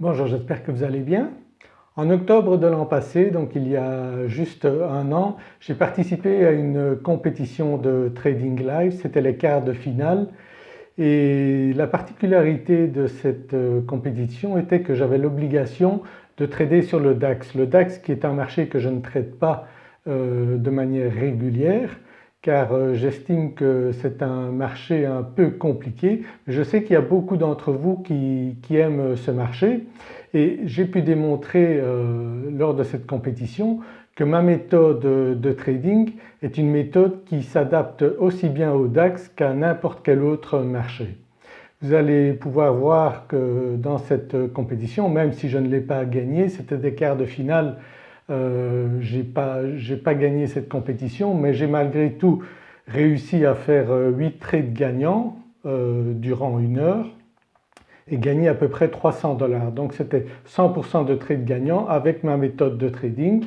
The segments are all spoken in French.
Bonjour, j'espère que vous allez bien. En octobre de l'an passé, donc il y a juste un an, j'ai participé à une compétition de Trading Live, c'était les quarts de finale et la particularité de cette euh, compétition était que j'avais l'obligation de trader sur le DAX. Le DAX qui est un marché que je ne traite pas euh, de manière régulière car euh, j'estime que c'est un marché un peu compliqué. Je sais qu'il y a beaucoup d'entre vous qui, aiment ce marché et j'ai pu démontrer euh, lors de cette compétition que ma méthode de trading est une méthode qui s'adapte aussi bien au DAX qu'à n'importe quel autre marché. Vous allez pouvoir voir que dans cette compétition, même si je ne l'ai pas gagné, c'était des quarts de finale euh, je n'ai pas, pas, gagné cette compétition mais j'ai malgré tout réussi à faire 8 euh, trades gagnants euh, durant une heure et gagner à peu près 300 dollars. Donc c'était 100% de trades gagnants avec ma méthode de trading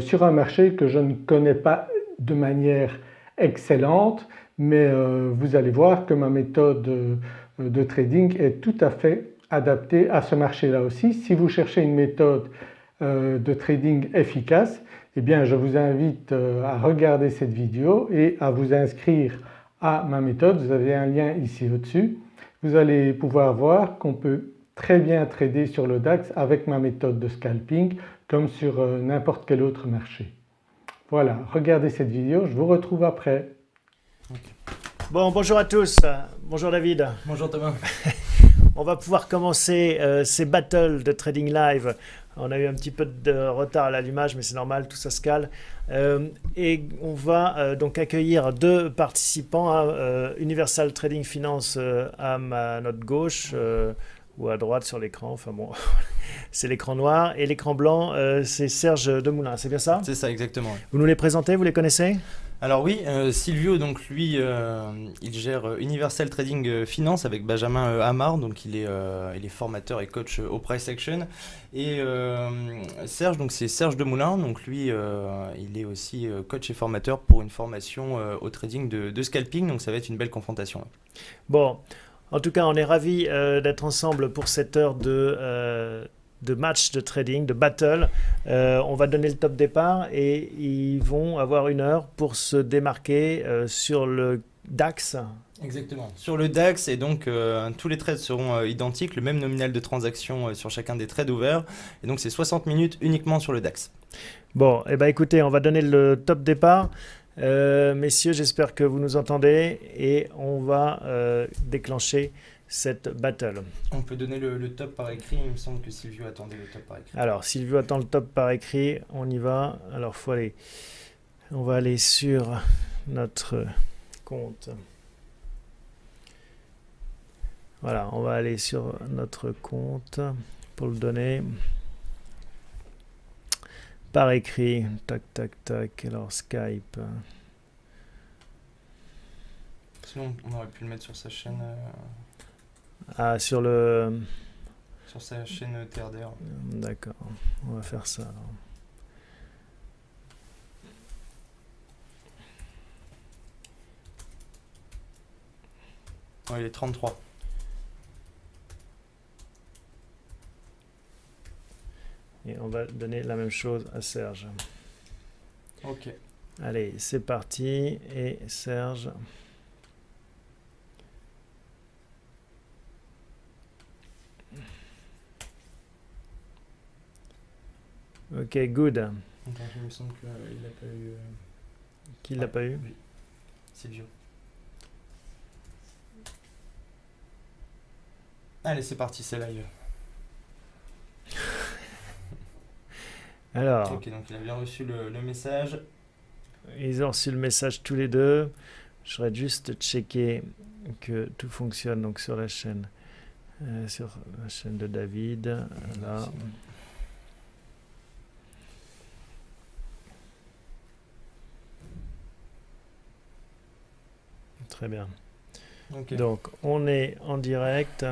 sur un marché que je ne connais pas de manière excellente mais vous allez voir que ma méthode de trading est tout à fait adaptée à ce marché là aussi. Si vous cherchez une méthode de trading efficace, eh bien je vous invite euh, à regarder cette vidéo et à vous inscrire à ma méthode. Vous avez un lien ici au-dessus. Vous allez pouvoir voir qu'on peut très bien trader sur le DAX avec ma méthode de scalping comme sur euh, n'importe quel autre marché. Voilà, regardez cette vidéo, je vous retrouve après. Bon, bonjour à tous. Bonjour David. Bonjour Thomas. On va pouvoir commencer ces battles de trading live on a eu un petit peu de retard à l'allumage, mais c'est normal, tout ça se cale. Euh, et on va euh, donc accueillir deux participants à euh, Universal Trading Finance à ma note gauche ou à droite sur l'écran. Enfin bon, c'est l'écran noir et l'écran blanc, c'est Serge Demoulin, c'est bien ça? C'est ça, exactement. Vous nous les présentez, vous les connaissez? Alors oui, euh, Silvio, donc lui, euh, il gère euh, Universal Trading Finance avec Benjamin Hamar, donc il est, il est formateur et coach au Price Action. Et Serge, donc c'est Serge Demoulin, donc lui, il est aussi coach et formateur pour une formation au trading de, de, scalping, donc ça va être une belle confrontation. Bon, en tout cas, on est ravis d'être ensemble pour cette heure de de match de trading, de battle. Euh, on va donner le top départ et ils vont avoir une heure pour se démarquer euh, sur le DAX. Exactement. Sur le DAX, et donc euh, tous les trades seront identiques, le même nominal de transaction sur chacun des trades ouverts. Et donc c'est 60 minutes uniquement sur le DAX. Bon, et eh ben écoutez, on va donner le top départ. messieurs, j'espère que vous nous entendez et on va déclencher cette battle. On peut donner le, top par écrit, il me semble que Silvio attendait le top par écrit. Alors Silvio attend le top par écrit, on y va. Alors faut aller, on va aller sur notre compte. Voilà, on va aller sur notre compte pour le donner par écrit. Tac, tac, tac. Alors Skype. Sinon, on aurait pu le mettre sur sa chaîne. Euh, ah, sur le... Sur sa chaîne TRDR. D'accord, on va faire ça il est 33. Et on va donner la même chose à Serge. Ok. Allez, c'est parti. Et Serge... Ok, good. il me semble qu'il n'a pas eu. Euh, Qui l'a pas eu Oui, Silvio. Allez, c'est parti, c'est live. Alors. Ok, donc il a bien reçu le, message. Ils ont reçu le message tous les deux. Je voudrais juste checker que tout fonctionne donc sur la chaîne, euh, sur la chaîne de David. Là. Très bien. Donc on est en direct.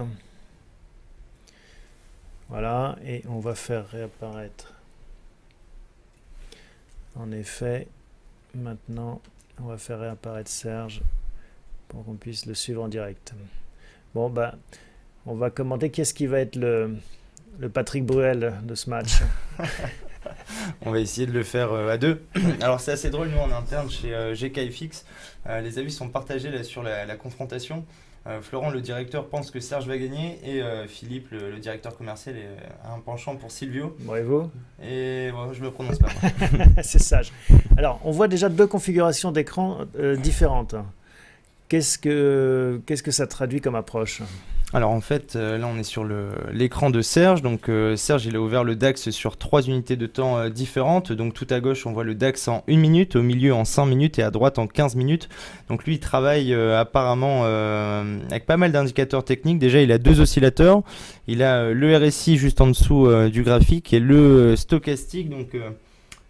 Voilà, et on va faire réapparaître. En effet, maintenant, on va faire réapparaître Serge pour qu'on puisse le suivre en direct. Bon, bah, on va commenter qu'est-ce qui va être le, le Patrick Bruel de ce match. on va essayer de le faire à deux. Alors c'est assez drôle, nous en interne chez GKFX, les avis sont partagés là, sur la confrontation. Euh, Florent, le directeur, pense que Serge va gagner et euh, Philippe, le, directeur commercial, a un penchant pour Silvio. Bravo. Et je me prononce pas. C'est sage. Alors, on voit déjà deux configurations d'écran euh, différentes. Qu'est-ce que, qu'est-ce que ça traduit comme approche? Alors en fait, euh, là on est sur l'écran de Serge. Donc euh, Serge il a ouvert le DAX sur trois unités de temps euh, différentes. Donc tout à gauche on voit le DAX en 1 minute, au milieu en 5 minutes et à droite en 15 minutes. Donc lui il travaille apparemment avec pas mal d'indicateurs techniques. Déjà il a deux oscillateurs. Il a le RSI juste en dessous du graphique et le stochastique. Donc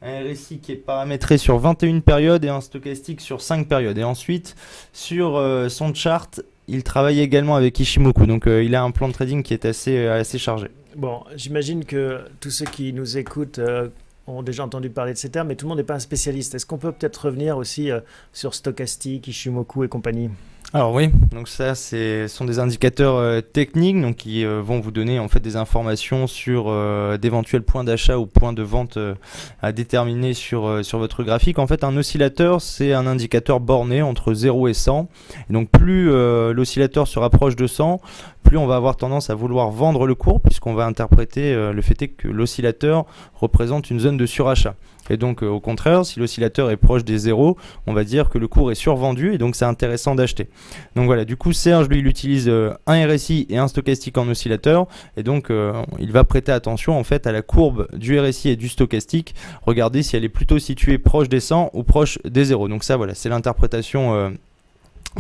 un RSI qui est paramétré sur 21 périodes et un stochastique sur 5 périodes. Et ensuite, sur son chart, il travaille également avec Ishimoku, donc euh, il a un plan de trading qui est assez, euh, assez chargé. Bon, j'imagine que tous ceux qui nous écoutent euh, ont déjà entendu parler de ces termes, mais tout le monde n'est pas un spécialiste. Est-ce qu'on peut peut-être revenir aussi sur Stochastic, Ishimoku et compagnie? Alors oui, donc ça ce sont des indicateurs euh, techniques donc qui euh, vont vous donner en fait des informations sur euh, d'éventuels points d'achat ou points de vente à déterminer sur sur votre graphique. En fait, un oscillateur, c'est un indicateur borné entre 0 et 100. Et donc plus l'oscillateur se rapproche de 100, plus on va avoir tendance à vouloir vendre le cours puisqu'on va interpréter le fait que l'oscillateur représente une zone de surachat. Et donc au contraire, si l'oscillateur est proche des zéros, on va dire que le cours est survendu et donc c'est intéressant d'acheter. Donc voilà, du coup Serge lui il utilise euh, un RSI et un stochastique en oscillateur et donc euh, il va prêter attention en fait à la courbe du RSI et du stochastique, regarder si elle est plutôt située proche des 100 ou proche des 0. Donc ça voilà, c'est l'interprétation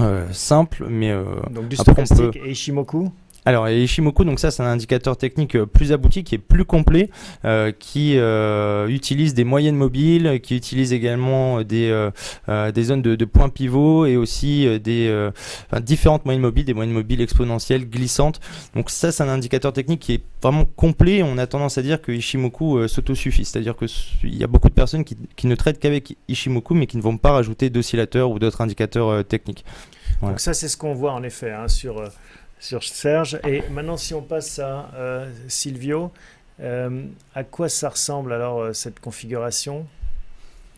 euh, simple mais donc du stochastique et Ishimoku alors, Ishimoku, donc ça, c'est un indicateur technique euh, plus abouti, qui est plus complet, euh, qui euh, utilise des moyennes mobiles, qui utilise également des, des zones de, points pivots et aussi des différentes moyennes mobiles, des moyennes mobiles exponentielles, glissantes. Donc ça, c'est un indicateur technique qui est vraiment complet. On a tendance à dire que Ishimoku s'autosuffit, c'est-à-dire qu'il y a beaucoup de personnes qui, qui ne traitent qu'avec Ishimoku, mais qui ne vont pas rajouter d'oscillateurs ou d'autres indicateurs techniques. Donc ça, c'est ce qu'on voit en effet hein, sur sur Serge. Et maintenant, si on passe à euh, Silvio, euh, à quoi ça ressemble alors euh, cette configuration?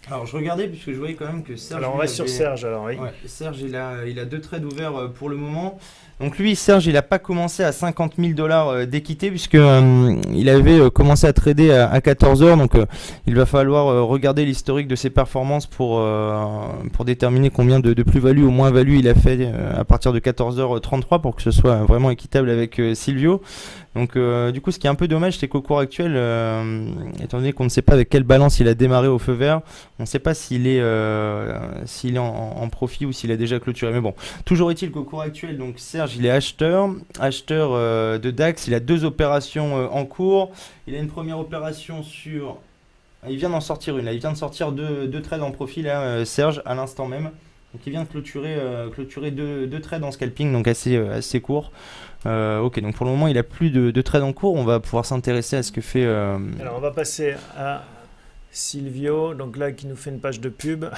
Alors je regardais puisque je voyais quand même que Serge. Alors on reste sur Serge alors oui. Serge il a, il a deux trades ouverts pour le moment. Donc lui, Serge, il n'a pas commencé à 50 000 dollars euh, d'équité puisque euh, il avait euh, commencé à trader à, 14 heures. Donc il va falloir regarder l'historique de ses performances pour, pour déterminer combien de, plus-value ou moins-value il a fait à partir de 14h33 pour que ce soit vraiment équitable avec Silvio. Donc du coup, ce qui est un peu dommage, c'est qu'au cours actuel, étant donné qu'on ne sait pas avec quelle balance il a démarré au feu vert, on ne sait pas s'il est, s'il est en, profit ou s'il a déjà clôturé. Mais bon, toujours est-il qu'au cours actuel, donc Serge il est acheteur, acheteur euh, de DAX. Il a deux opérations euh, en cours. Il a une première opération sur. Il vient d'en sortir une. il vient de sortir deux, trades en profil, euh, Serge, à l'instant même. Donc il vient de clôturer, clôturer deux, trades en scalping, donc assez, assez court. Ok, donc pour le moment, il a plus de, de trades en cours. On va pouvoir s'intéresser à ce que fait. Alors on va passer à Silvio, donc là qui nous fait une page de pub.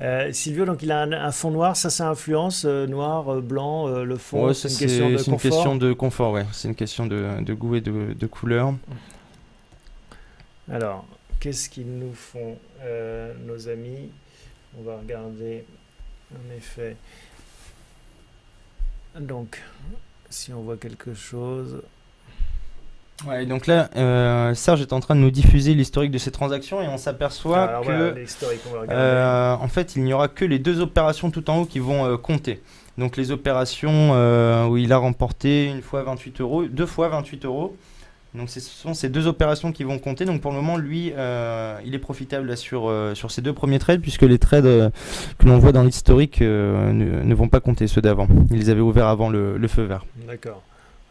Euh, Silvio, donc il a un, fond noir, ça, ça influence euh, noir, euh, blanc, le fond. c'est une, question de, une question de confort, ouais. C'est une question de, goût et de, couleur. Alors, qu'est-ce qu'ils nous font nos amis? On va regarder en effet. Donc, si on voit quelque chose. Ouais, donc là, euh, Serge est en train de nous diffuser l'historique de ces transactions et on s'aperçoit que, euh, en fait, il n'y aura que les deux opérations tout en haut qui vont euh, compter. Donc les opérations où il a remporté une fois 28 euros, deux fois 28 euros. Donc ce sont ces deux opérations qui vont compter. Donc pour le moment, lui, il est profitable sur, sur ces deux premiers trades puisque les trades que l'on voit dans l'historique ne, vont pas compter, ceux d'avant. Ils les avaient ouverts avant le, le feu vert. D'accord.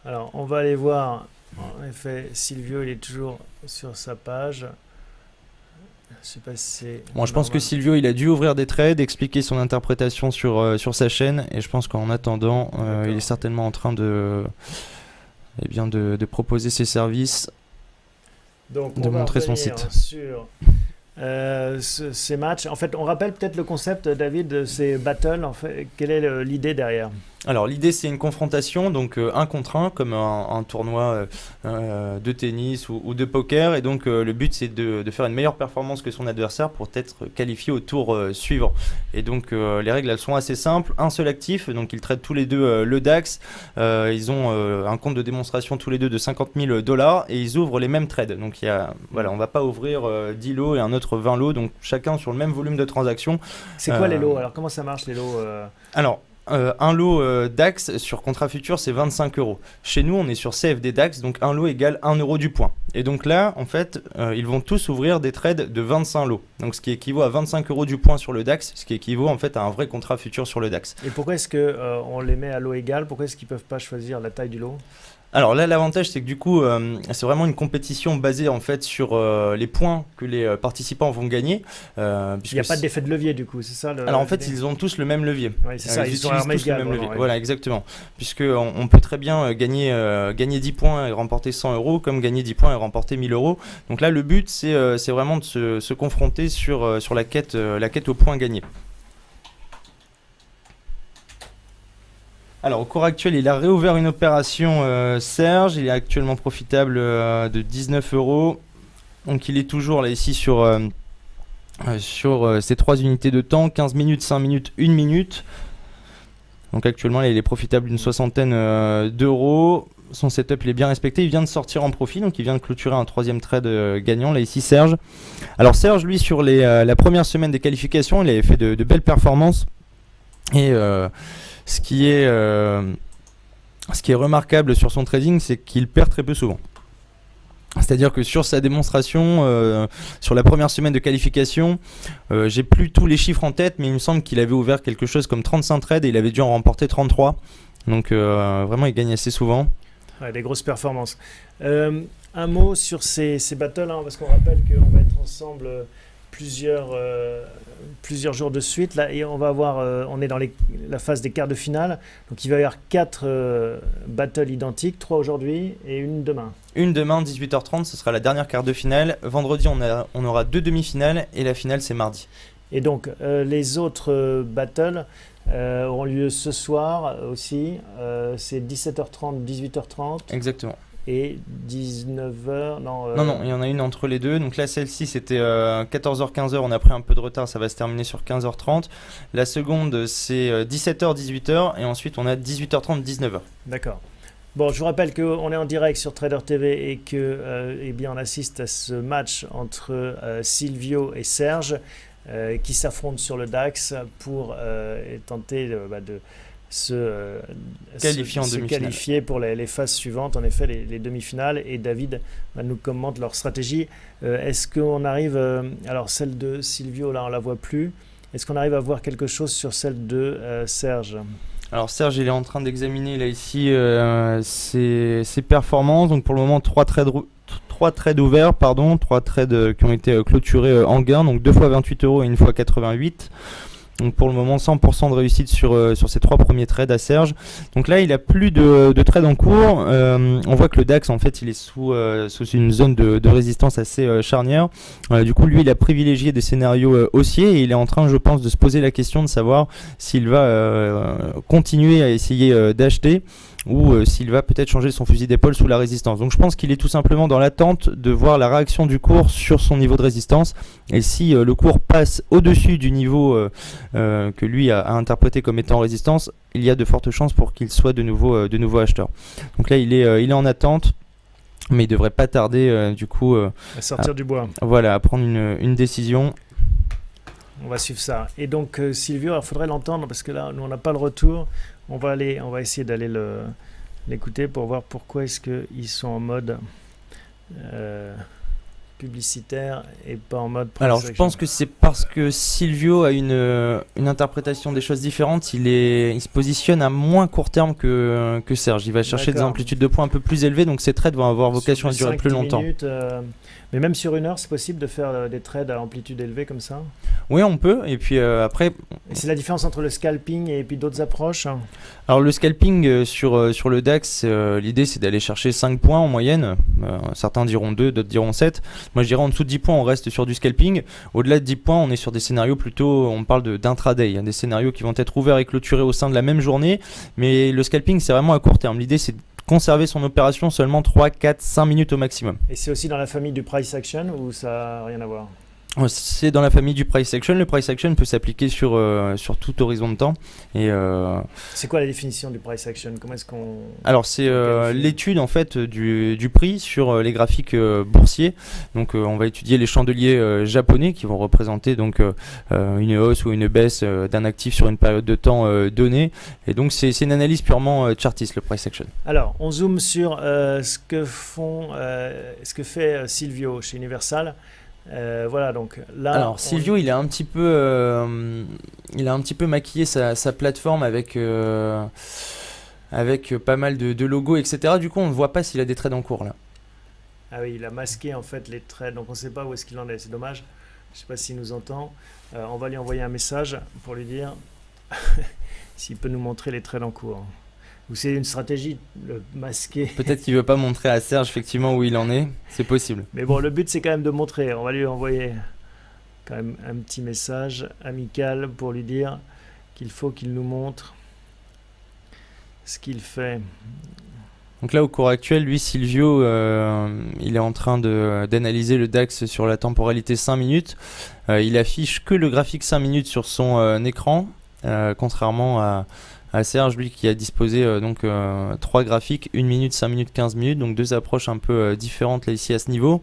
Alors on va aller voir en effet, Silvio, il est toujours sur sa page. Je sais pas si Bon, je pense que Silvio, il a dû ouvrir des trades, expliquer son interprétation sur, euh, sur sa chaîne, et je pense qu'en attendant, euh, il est certainement en train de, eh bien, de, de proposer ses services, Donc, de montrer son site. Sur euh, ces matchs. En fait, on rappelle peut-être le concept, David, de ces battles. En fait, quelle est l'idée derrière? Alors l'idée c'est une confrontation, donc euh, un contre un, comme un, tournoi euh, euh, de tennis ou, de poker, et donc le but c'est de, faire une meilleure performance que son adversaire pour être qualifié au tour suivant. Et donc les règles elles sont assez simples, un seul actif, donc ils traitent tous les deux le DAX, ils ont un compte de démonstration tous les deux de 50 000 dollars et ils ouvrent les mêmes trades. Donc il y a, voilà, on va pas ouvrir 10 lots et un autre 20 lots, donc chacun sur le même volume de transactions. C'est quoi les lots? Alors comment ça marche les lots Alors euh, un lot euh, DAX sur contrat futur, c'est 25 euros. Chez nous, on est sur CFD DAX, donc un lot égale 1 euro du point. Et donc là, en fait, euh, ils vont tous ouvrir des trades de 25 lots. Donc ce qui équivaut à 25 euros du point sur le DAX, ce qui équivaut en fait à un vrai contrat futur sur le DAX. Et pourquoi est-ce qu'on les met à lot égal? Pourquoi est-ce qu'ils ne peuvent pas choisir la taille du lot? Alors là, l'avantage, c'est que du coup, euh, c'est vraiment une compétition basée en fait sur euh, les points que les euh, participants vont gagner. Il n'y a pas d'effet de levier du coup, c'est ça Alors en fait, ils ont tous le même levier. Oui, c'est ça, ils, ils ont tous le même levier. Voilà, exactement. Puisque on, peut très bien gagner, gagner 10 points et remporter 100 euros, comme gagner 10 points et remporter 1000 euros. Donc là, le but, c'est vraiment de se, se confronter sur, sur la, quête, la quête aux points gagnés. Alors au cours actuel, il a réouvert une opération euh, Serge, il est actuellement profitable euh, de 19 euros. Donc il est toujours là ici sur, euh, ces trois unités de temps, 15 minutes, 5 minutes, 1 minute. Donc actuellement il est profitable d'une soixantaine d'euros. Son setup il est bien respecté, il vient de sortir en profit, donc il vient de clôturer un troisième trade gagnant, là ici Serge. Alors Serge lui sur les, la première semaine des qualifications, il avait fait de, de belles performances. Et ce qui est, euh, ce qui est remarquable sur son trading, c'est qu'il perd très peu souvent. C'est-à-dire que sur sa démonstration, euh, sur la première semaine de qualification, euh, j'ai plus tous les chiffres en tête, mais il me semble qu'il avait ouvert quelque chose comme 35 trades et il avait dû en remporter 33. Donc vraiment, il gagne assez souvent. Des grosses performances. un mot sur ces, battles, hein, parce qu'on rappelle qu'on va être ensemble plusieurs, plusieurs jours de suite. Là, et on va avoir, euh, on est dans la phase des quarts de finale. Donc il va y avoir quatre euh, battles identiques, trois aujourd'hui et une demain. Une demain, 18h30, ce sera la dernière quart de finale. Vendredi, on, a, on aura deux demi-finales et la finale, c'est mardi. Et donc les autres battles auront lieu ce soir aussi. c'est 17h30, 18h30. Exactement et 19h. Non, euh, non, non, il y en a une entre les deux. Donc là, celle-ci, c'était 14h, 15h. On a pris un peu de retard, ça va se terminer sur 15h30. La seconde, c'est 17h, euh, 18h. Et ensuite, on a 18h30, 19h. D'accord. Bon, je vous rappelle qu'on est en direct sur Trader TV et que euh, eh bien, on assiste à ce match entre Silvio et Serge qui s'affrontent sur le DAX pour tenter bah, de se, euh, qualifier pour les, phases suivantes, en effet les, demi-finales. Et David nous commente leur stratégie. Euh, est-ce qu'on arrive, euh, alors celle de Silvio, là on la voit plus. Est-ce qu'on arrive à voir quelque chose sur celle de Serge? Alors Serge, il est en train d'examiner là ici ses, performances. Donc pour le moment, trois trades, trois trades ouverts, pardon, trois trades qui ont été clôturés en gain. Donc deux fois 28 euros et une fois 88. Donc pour le moment 100% de réussite sur, euh, sur ces trois premiers trades à Serge. Donc là il a plus de, de trades en cours. Euh, on voit que le DAX en fait il est sous, euh, sous une zone de, de résistance assez charnière. du coup lui il a privilégié des scénarios haussiers et il est en train je pense de se poser la question de savoir s'il va continuer à essayer d'acheter ou euh, s'il va peut-être changer son fusil d'épaule sous la résistance. Donc je pense qu'il est tout simplement dans l'attente de voir la réaction du cours sur son niveau de résistance. Et si euh, le cours passe au-dessus du niveau euh, que lui a, interprété comme étant résistance, il y a de fortes chances pour qu'il soit de nouveau, de nouveau acheteur. Donc là, il est, il est en attente. Mais il devrait pas tarder du coup à sortir du bois. Voilà, à prendre une, une décision. On va suivre ça. Et donc Silvio, il faudrait l'entendre parce que là, nous on n'a pas le retour. On va, aller, on va essayer d'aller l'écouter pour voir pourquoi est-ce qu'ils sont en mode euh, publicitaire et pas en mode Alors je pense que c'est parce que Silvio a une, une interprétation des choses différentes. Il, est, il se positionne à moins court terme que, que Serge. Il va chercher des amplitudes de points un peu plus élevées, donc ces trades vont avoir vocation à durer plus longtemps. Minutes, euh, mais même sur une heure, c'est possible de faire euh, des trades à amplitude élevée comme ça? Oui, on peut. Et puis euh, après. C'est la différence entre le scalping et puis d'autres approches hein? Alors le scalping euh, sur, sur le DAX, l'idée c'est d'aller chercher 5 points en moyenne. certains diront 2, d'autres diront 7. Moi je dirais en dessous de 10 points, on reste sur du scalping. Au-delà de 10 points, on est sur des scénarios plutôt, on parle d'intraday. Y a des scénarios qui vont être ouverts et clôturés au sein de la même journée. Mais le scalping c'est vraiment à court terme. L'idée c'est de conserver son opération seulement 3, 4, 5 minutes au maximum. Et c'est aussi dans la famille du price action ou ça n'a rien à voir? C'est dans la famille du price action. Le price action peut s'appliquer sur, euh, sur tout horizon de temps. Et euh, c'est quoi la définition du price action? Comment est-ce qu'on Alors c'est euh, l'étude en fait du, du prix sur les graphiques boursiers. Donc on va étudier les chandeliers japonais qui vont représenter donc une hausse ou une baisse d'un actif sur une période de temps donnée. Et donc c'est une analyse purement chartiste le price action. Alors on zoome sur ce que font ce que fait Silvio chez Universal. Euh, voilà, donc là. Alors, Silvio, il a un petit peu, euh, il a un petit peu maquillé sa, plateforme avec, euh, avec pas mal de, logos, etc. Du coup, on ne voit pas s'il a des trades en cours là. Ah oui, il a masqué en fait les trades, donc on ne sait pas où est-ce qu'il en est. C'est dommage. Je ne sais pas s'il nous entend. on va lui envoyer un message pour lui dire s'il peut nous montrer les trades en cours. Ou c'est une stratégie le masquer Peut-être qu'il veut pas montrer à Serge effectivement où il en est. C'est possible. Mais bon, le but c'est quand même de montrer. On va lui envoyer quand même un petit message amical pour lui dire qu'il faut qu'il nous montre ce qu'il fait. Donc là, au cours actuel, lui, Silvio, euh, il est en train d'analyser le DAX sur la temporalité 5 minutes. Euh, il affiche que le graphique 5 minutes sur son euh, écran, contrairement à, à Serge, lui, qui a disposé euh, donc euh, trois graphiques, 1 minute, 5 minutes, 15 minutes, donc deux approches un peu euh, différentes là ici à ce niveau.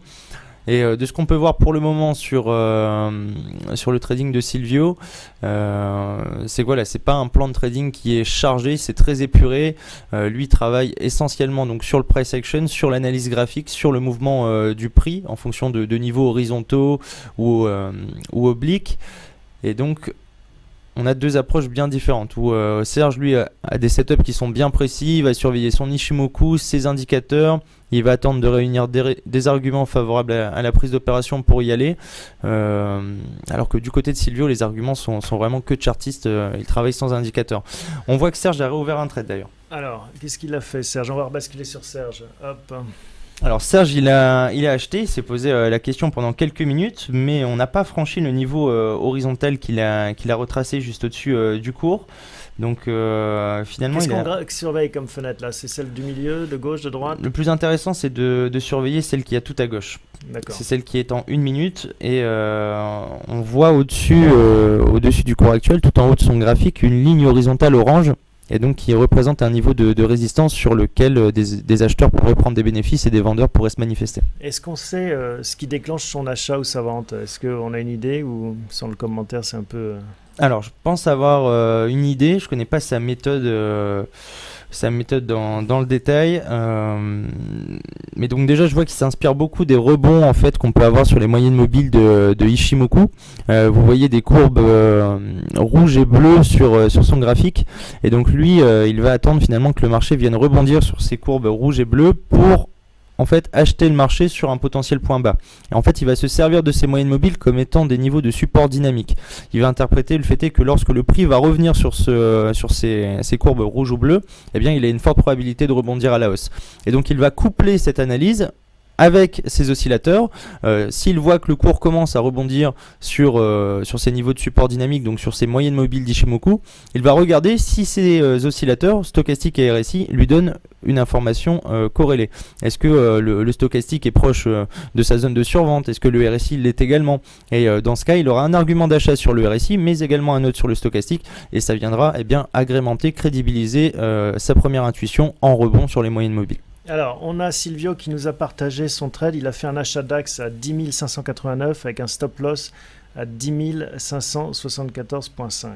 Et de ce qu'on peut voir pour le moment sur, sur le trading de Silvio, c'est voilà, c'est pas un plan de trading qui est chargé, c'est très épuré. lui travaille essentiellement donc sur le price action, sur l'analyse graphique, sur le mouvement du prix en fonction de, de niveaux horizontaux ou, ou obliques. Et donc on a deux approches bien différentes où euh, Serge lui a, des setups qui sont bien précis, il va surveiller son Ishimoku, ses indicateurs, il va attendre de réunir des, arguments favorables à, la prise d'opération pour y aller. Euh, alors que du côté de Silvio, les arguments sont, vraiment que chartistes, euh, il travaille sans indicateur. On voit que Serge a réouvert un trade d'ailleurs. Alors, qu'est-ce qu'il a fait Serge? On va rebasculer sur Serge. Hop. Alors Serge, il a, il a acheté, il s'est posé euh, la question pendant quelques minutes, mais on n'a pas franchi le niveau euh, horizontal qu'il a, qu'il a retracé juste au-dessus euh, du cours. Donc finalement, qu'est-ce qu'on surveille comme fenêtre là? C'est celle du milieu, de gauche, de droite? Le plus intéressant, c'est de, de, surveiller celle qui a tout à gauche. C'est celle qui est en une minute et on voit au-dessus, au-dessus du cours actuel, tout en haut de son graphique, une ligne horizontale orange et donc qui représente un niveau de, résistance sur lequel euh, des, acheteurs pourraient prendre des bénéfices et des vendeurs pourraient se manifester. Est-ce qu'on sait euh, ce qui déclenche son achat ou sa vente? Est-ce qu'on a une idée ou sans le commentaire c'est un peu... Euh, Alors je pense avoir une idée, je connais pas sa méthode sa méthode dans, le détail. Euh, mais donc déjà, je vois qu'il s'inspire beaucoup des rebonds en fait qu'on peut avoir sur les moyennes mobiles de, Ishimoku. Euh, vous voyez des courbes euh, rouges et bleues sur, sur son graphique. Et donc lui, il va attendre finalement que le marché vienne rebondir sur ces courbes rouges et bleues pour en fait acheter le marché sur un potentiel point bas. Et en fait, il va se servir de ces moyennes mobiles comme étant des niveaux de support dynamique. Il va interpréter le fait que lorsque le prix va revenir sur, ce, sur ces, ces courbes rouges ou bleues, eh bien, il a une forte probabilité de rebondir à la hausse. Et donc, il va coupler cette analyse avec ces oscillateurs. Euh, s'il voit que le cours commence à rebondir sur, euh, sur ces niveaux de support dynamique, donc sur ces moyennes mobiles d'Ishimoku, il va regarder si ces euh, oscillateurs, stochastiques et RSI, lui donnent une information corrélée. Est-ce que le, stochastique est proche de sa zone de survente? Est-ce que le RSI l'est également? Et dans ce cas, il aura un argument d'achat sur le RSI, mais également un autre sur le stochastique, et ça viendra eh bien, agrémenter, crédibiliser sa première intuition en rebond sur les moyennes mobiles. Alors, on a Silvio qui nous a partagé son trade. Il a fait un achat DAX à 10 589 avec un stop loss à 10 574.5.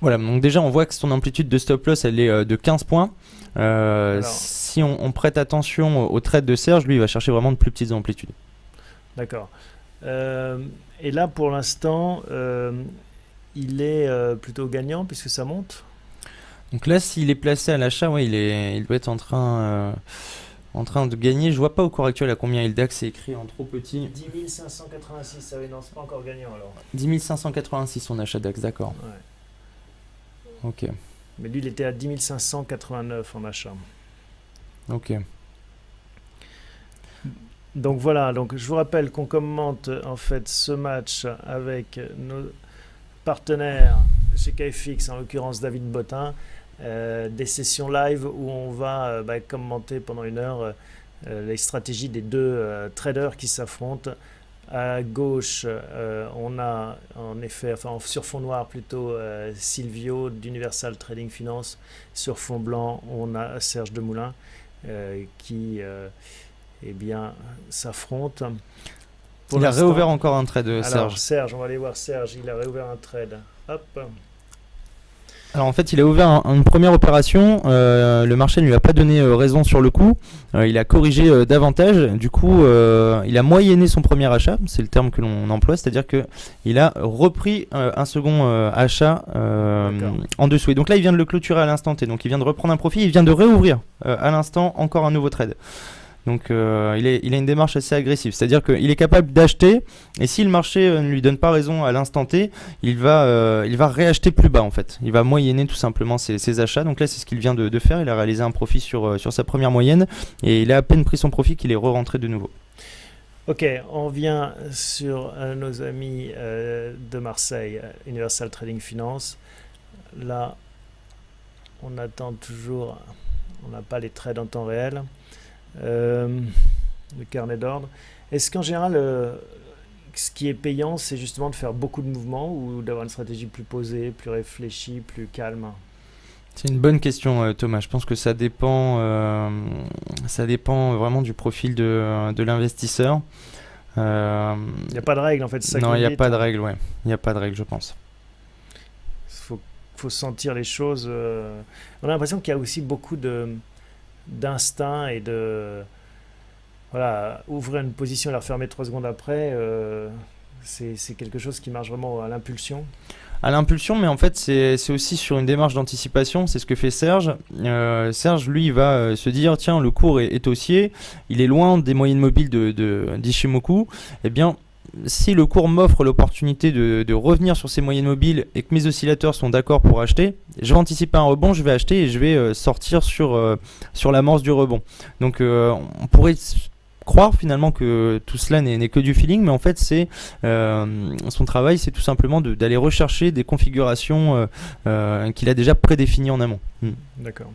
Voilà, donc déjà on voit que son amplitude de stop loss elle est euh, de 15 points. Euh, si on, prête attention au trade de Serge, lui il va chercher vraiment de plus petites amplitudes. D'accord. Euh, et là pour l'instant, il est plutôt gagnant puisque ça monte? Donc là, s'il est placé à l'achat, ouais, il, est, il doit être en train en train de gagner. Je vois pas au cours actuel à combien il DAX, c'est écrit en trop petit. 10 586, ça oui, non, c'est pas encore gagnant alors. 10 586 son achat DAX, d'accord. Ouais. Ok, Mais lui, il était à 10 589 en achat. ok. Donc voilà, donc je vous rappelle qu'on commente en fait ce match avec nos partenaires chez KFX, en l'occurrence David Bottin, euh, des sessions live où on va euh, bah, commenter pendant une heure euh, les stratégies des deux traders qui s'affrontent. À gauche, on a en effet, enfin en- sur fond noir plutôt, Silvio d'Universal Trading Finance. Sur fond blanc, on a Serge Demoulin qui eh bien, s'affrontent. Il a réouvert encore un trade, alors, Serge. Serge, on va aller voir Serge. Il a réouvert un trade. Hop. Alors en fait, il a ouvert un- une première opération. euh, le marché ne lui a pas donné euh, raison sur le coup. Euh, il a corrigé davantage. Du coup, il a moyenné son premier achat. C'est le terme que l'on emploie, c'est-à-dire que il a repris un second achat en dessous. Et donc là, il vient de le clôturer à l'instant T. Donc il vient de reprendre un profit. Il vient de réouvrir à l'instant encore un nouveau trade. Donc euh, il, est, a une démarche assez agressive, c'est-à-dire qu'il est capable d'acheter et si le marché euh, ne lui donne pas raison à l'instant T, il va, euh, il va réacheter plus bas en fait. Il va moyenner tout simplement ses, achats. Donc là, c'est ce qu'il vient de, faire. Il a réalisé un profit sur, sa première moyenne et il a à peine pris son profit qu'il est re-rentré de nouveau. Ok, on vient sur nos amis de Marseille, Universal Trading Finance. Là, on attend toujours, on n'a pas les trades en temps réel, le carnet d'ordre. Est-ce qu'en général, euh, ce qui est payant, c'est justement de faire beaucoup de mouvements ou d'avoir une stratégie plus posée, plus réfléchie, plus calme? C'est une bonne question, euh, Thomas. Je pense que ça dépend, euh, ça dépend vraiment du profil de, de l'investisseur. Euh, Il n'y a pas de règle en fait. ça non, il n'y a pas de règle, ouais. Il n'y a pas de règle, je pense. faut, faut sentir les choses. euh. On a l'impression qu'il y a aussi beaucoup de d'instinct et de voilà ouvrir une position et la refermer trois secondes après. euh, c'est quelque chose qui marche vraiment à l'impulsion. À l'impulsion, mais en fait, c'est aussi sur une démarche d'anticipation. C'est ce que fait Serge. Euh, Serge, lui, va euh, se dire tiens, le cours est, est haussier, il est loin des moyennes mobiles de, de d'Ishimoku. Eh bien, si le cours m'offre l'opportunité de, revenir sur ces moyennes mobiles et que mes oscillateurs sont d'accord pour acheter, je vais anticiper un rebond, je vais acheter et je vais euh, sortir sur, euh, sur l'amorce du rebond. Donc, euh, on pourrait croire finalement que tout cela n'est que du feeling, mais en fait, c'est son travail, c'est tout simplement d'aller rechercher des configurations qu'il a déjà prédéfinies en amont. Mm. D'accord.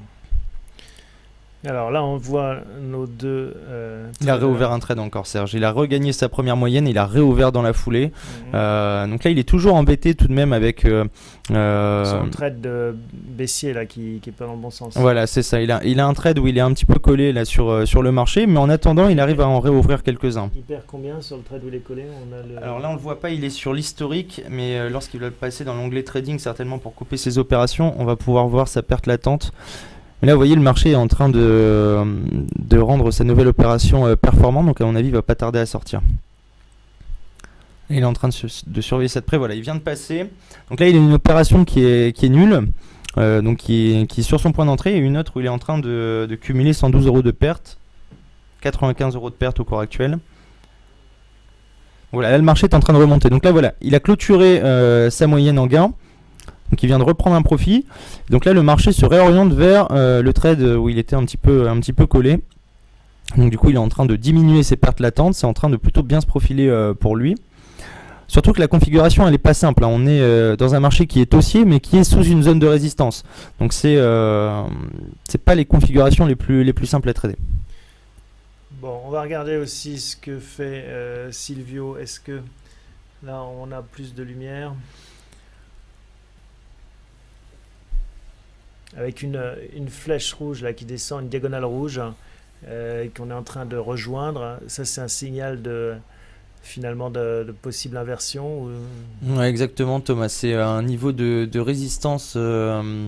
Alors là, on voit nos deux. euh, Il a réouvert un trade encore, Serge. Il a regagné sa première moyenne, il a réouvert dans la foulée. Mhm. Euh, donc là, il est toujours embêté tout de même avec. euh, euh, Son trade de baissier là qui, qui est pas dans le bon sens. Voilà, c'est ça. Il a, il a un trade où il est un petit peu collé là sur, sur le marché, mais en attendant, il arrive à en réouvrir quelques-uns. Il perd combien sur le trade où il est collé? On a le- Alors là, on le voit pas, il est sur l'historique, mais lorsqu'il va passer dans l'onglet trading, certainement pour couper ses opérations, on va pouvoir voir sa perte latente. Mais là, vous voyez, le marché est en train de, rendre sa nouvelle opération euh, performante, donc à mon avis, il va pas tarder à sortir. Il est en train de, surveiller ça de près. Voilà, il vient de passer. Donc là, il a une opération qui est, nulle, euh, donc qui est, sur son point d'entrée, et une autre où il est en train de, de cumuler 112 euros de perte, 95 euros de perte au cours actuel. Voilà, là le marché est en train de remonter. Donc là voilà, il a clôturé euh, sa moyenne en gain. Donc il vient de reprendre un profit. Donc là le marché se réoriente vers euh, le trade où il était un petit peu, un petit peu collé. Donc du coup il est en train de diminuer ses pertes latentes. C'est en train de plutôt bien se profiler euh, pour lui. Surtout que la configuration elle est pas simple. hein. On est euh, dans un marché qui est haussier mais qui est sous une zone de résistance. Donc c'est c'est pas les configurations les plus, les plus simples à trader. Bon, on va regarder aussi ce que fait Silvio. Est-ce que là on a plus de lumière? Avec une, une flèche rouge là qui descend, une diagonale rouge euh, qu'on est en train de rejoindre. Ça, c'est un signal de finalement de, possible inversion. exactement, Thomas. C'est un niveau de, de résistance euh,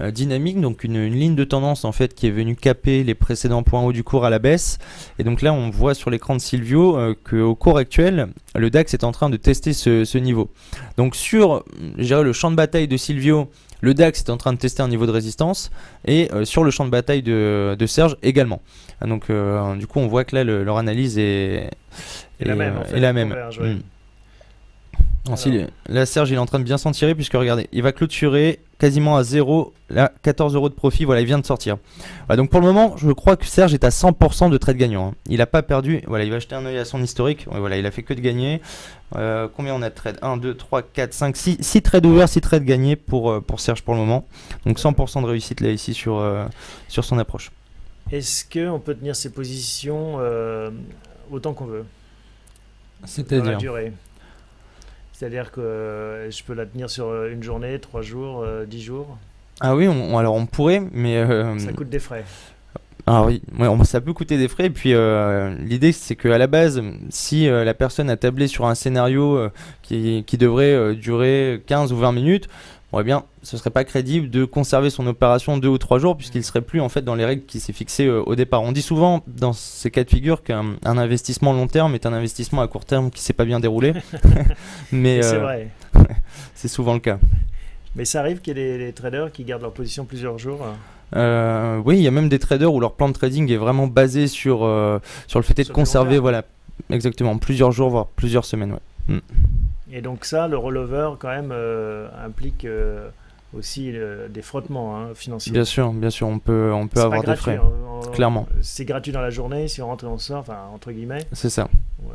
euh, dynamique, donc une, ligne de tendance en fait qui est venue caper les précédents points hauts du cours à la baisse. Et donc là, on voit sur l'écran de Silvio euh, qu'au cours actuel, le DAX est en train de tester ce, niveau. Donc sur, le champ de bataille de Silvio, le DAX est en train de tester un niveau de résistance et sur le champ de bataille de, Serge également. Donc du coup on voit que là leur analyse est, la même. la même. Là, Serge, il est en train de bien s'en tirer puisque regardez, il va clôturer quasiment à 0, là 14 euros de profit, voilà il vient de sortir. donc pour le moment je crois que Serge est à 100% de trade gagnant. Hein. Il n'a pas perdu, voilà il va jeter un oeil à son historique, voilà il a fait que de gagner. Euh, combien on a de trades 1, 2, 3, 4, 5, 6, 6 trades ouverts, 6 trades gagnés pour, euh, pour Serge pour le moment. Donc 100% de réussite là ici sur, euh, sur son approche. Est-ce qu'on peut tenir ses positions autant qu'on veut? C'est-à-dire c'est-à-dire que euh, je peux la tenir sur euh, une journée, trois jours, euh, dix jours Ah oui, alors on pourrait, mais... ça coûte des frais. Alors oui, ça peut coûter des frais. Et puis l'idée, c'est qu'à la base, si la personne a tablé sur un scénario qui, qui, devrait durer 15 ou 20 minutes, eh bien, ce serait pas crédible de conserver son opération deux ou trois jours puisqu'il serait plus en fait dans les règles qui s'est fixées euh, au départ. On dit souvent dans ces cas de figure qu'un investissement long terme est un investissement à court terme qui s'est pas bien déroulé. Mais c'est euh, vrai. c'est souvent le cas. Mais ça arrive qu'il y ait des, traders qui gardent leur position plusieurs jours. Hein. Euh, oui, il y a même des traders où leur plan de trading est vraiment basé sur, sur le fait de conserver, voilà, exactement, plusieurs jours, voire plusieurs semaines. Ouais. Mm. Et donc ça, le rollover, quand même, euh, implique euh, aussi euh, des frottements hein, financiers. Bien sûr, bien sûr, on peut, on peut avoir des frais. Hein, clairement. C'est gratuit dans la journée, si on rentre et on sort, enfin, entre guillemets. C'est ça.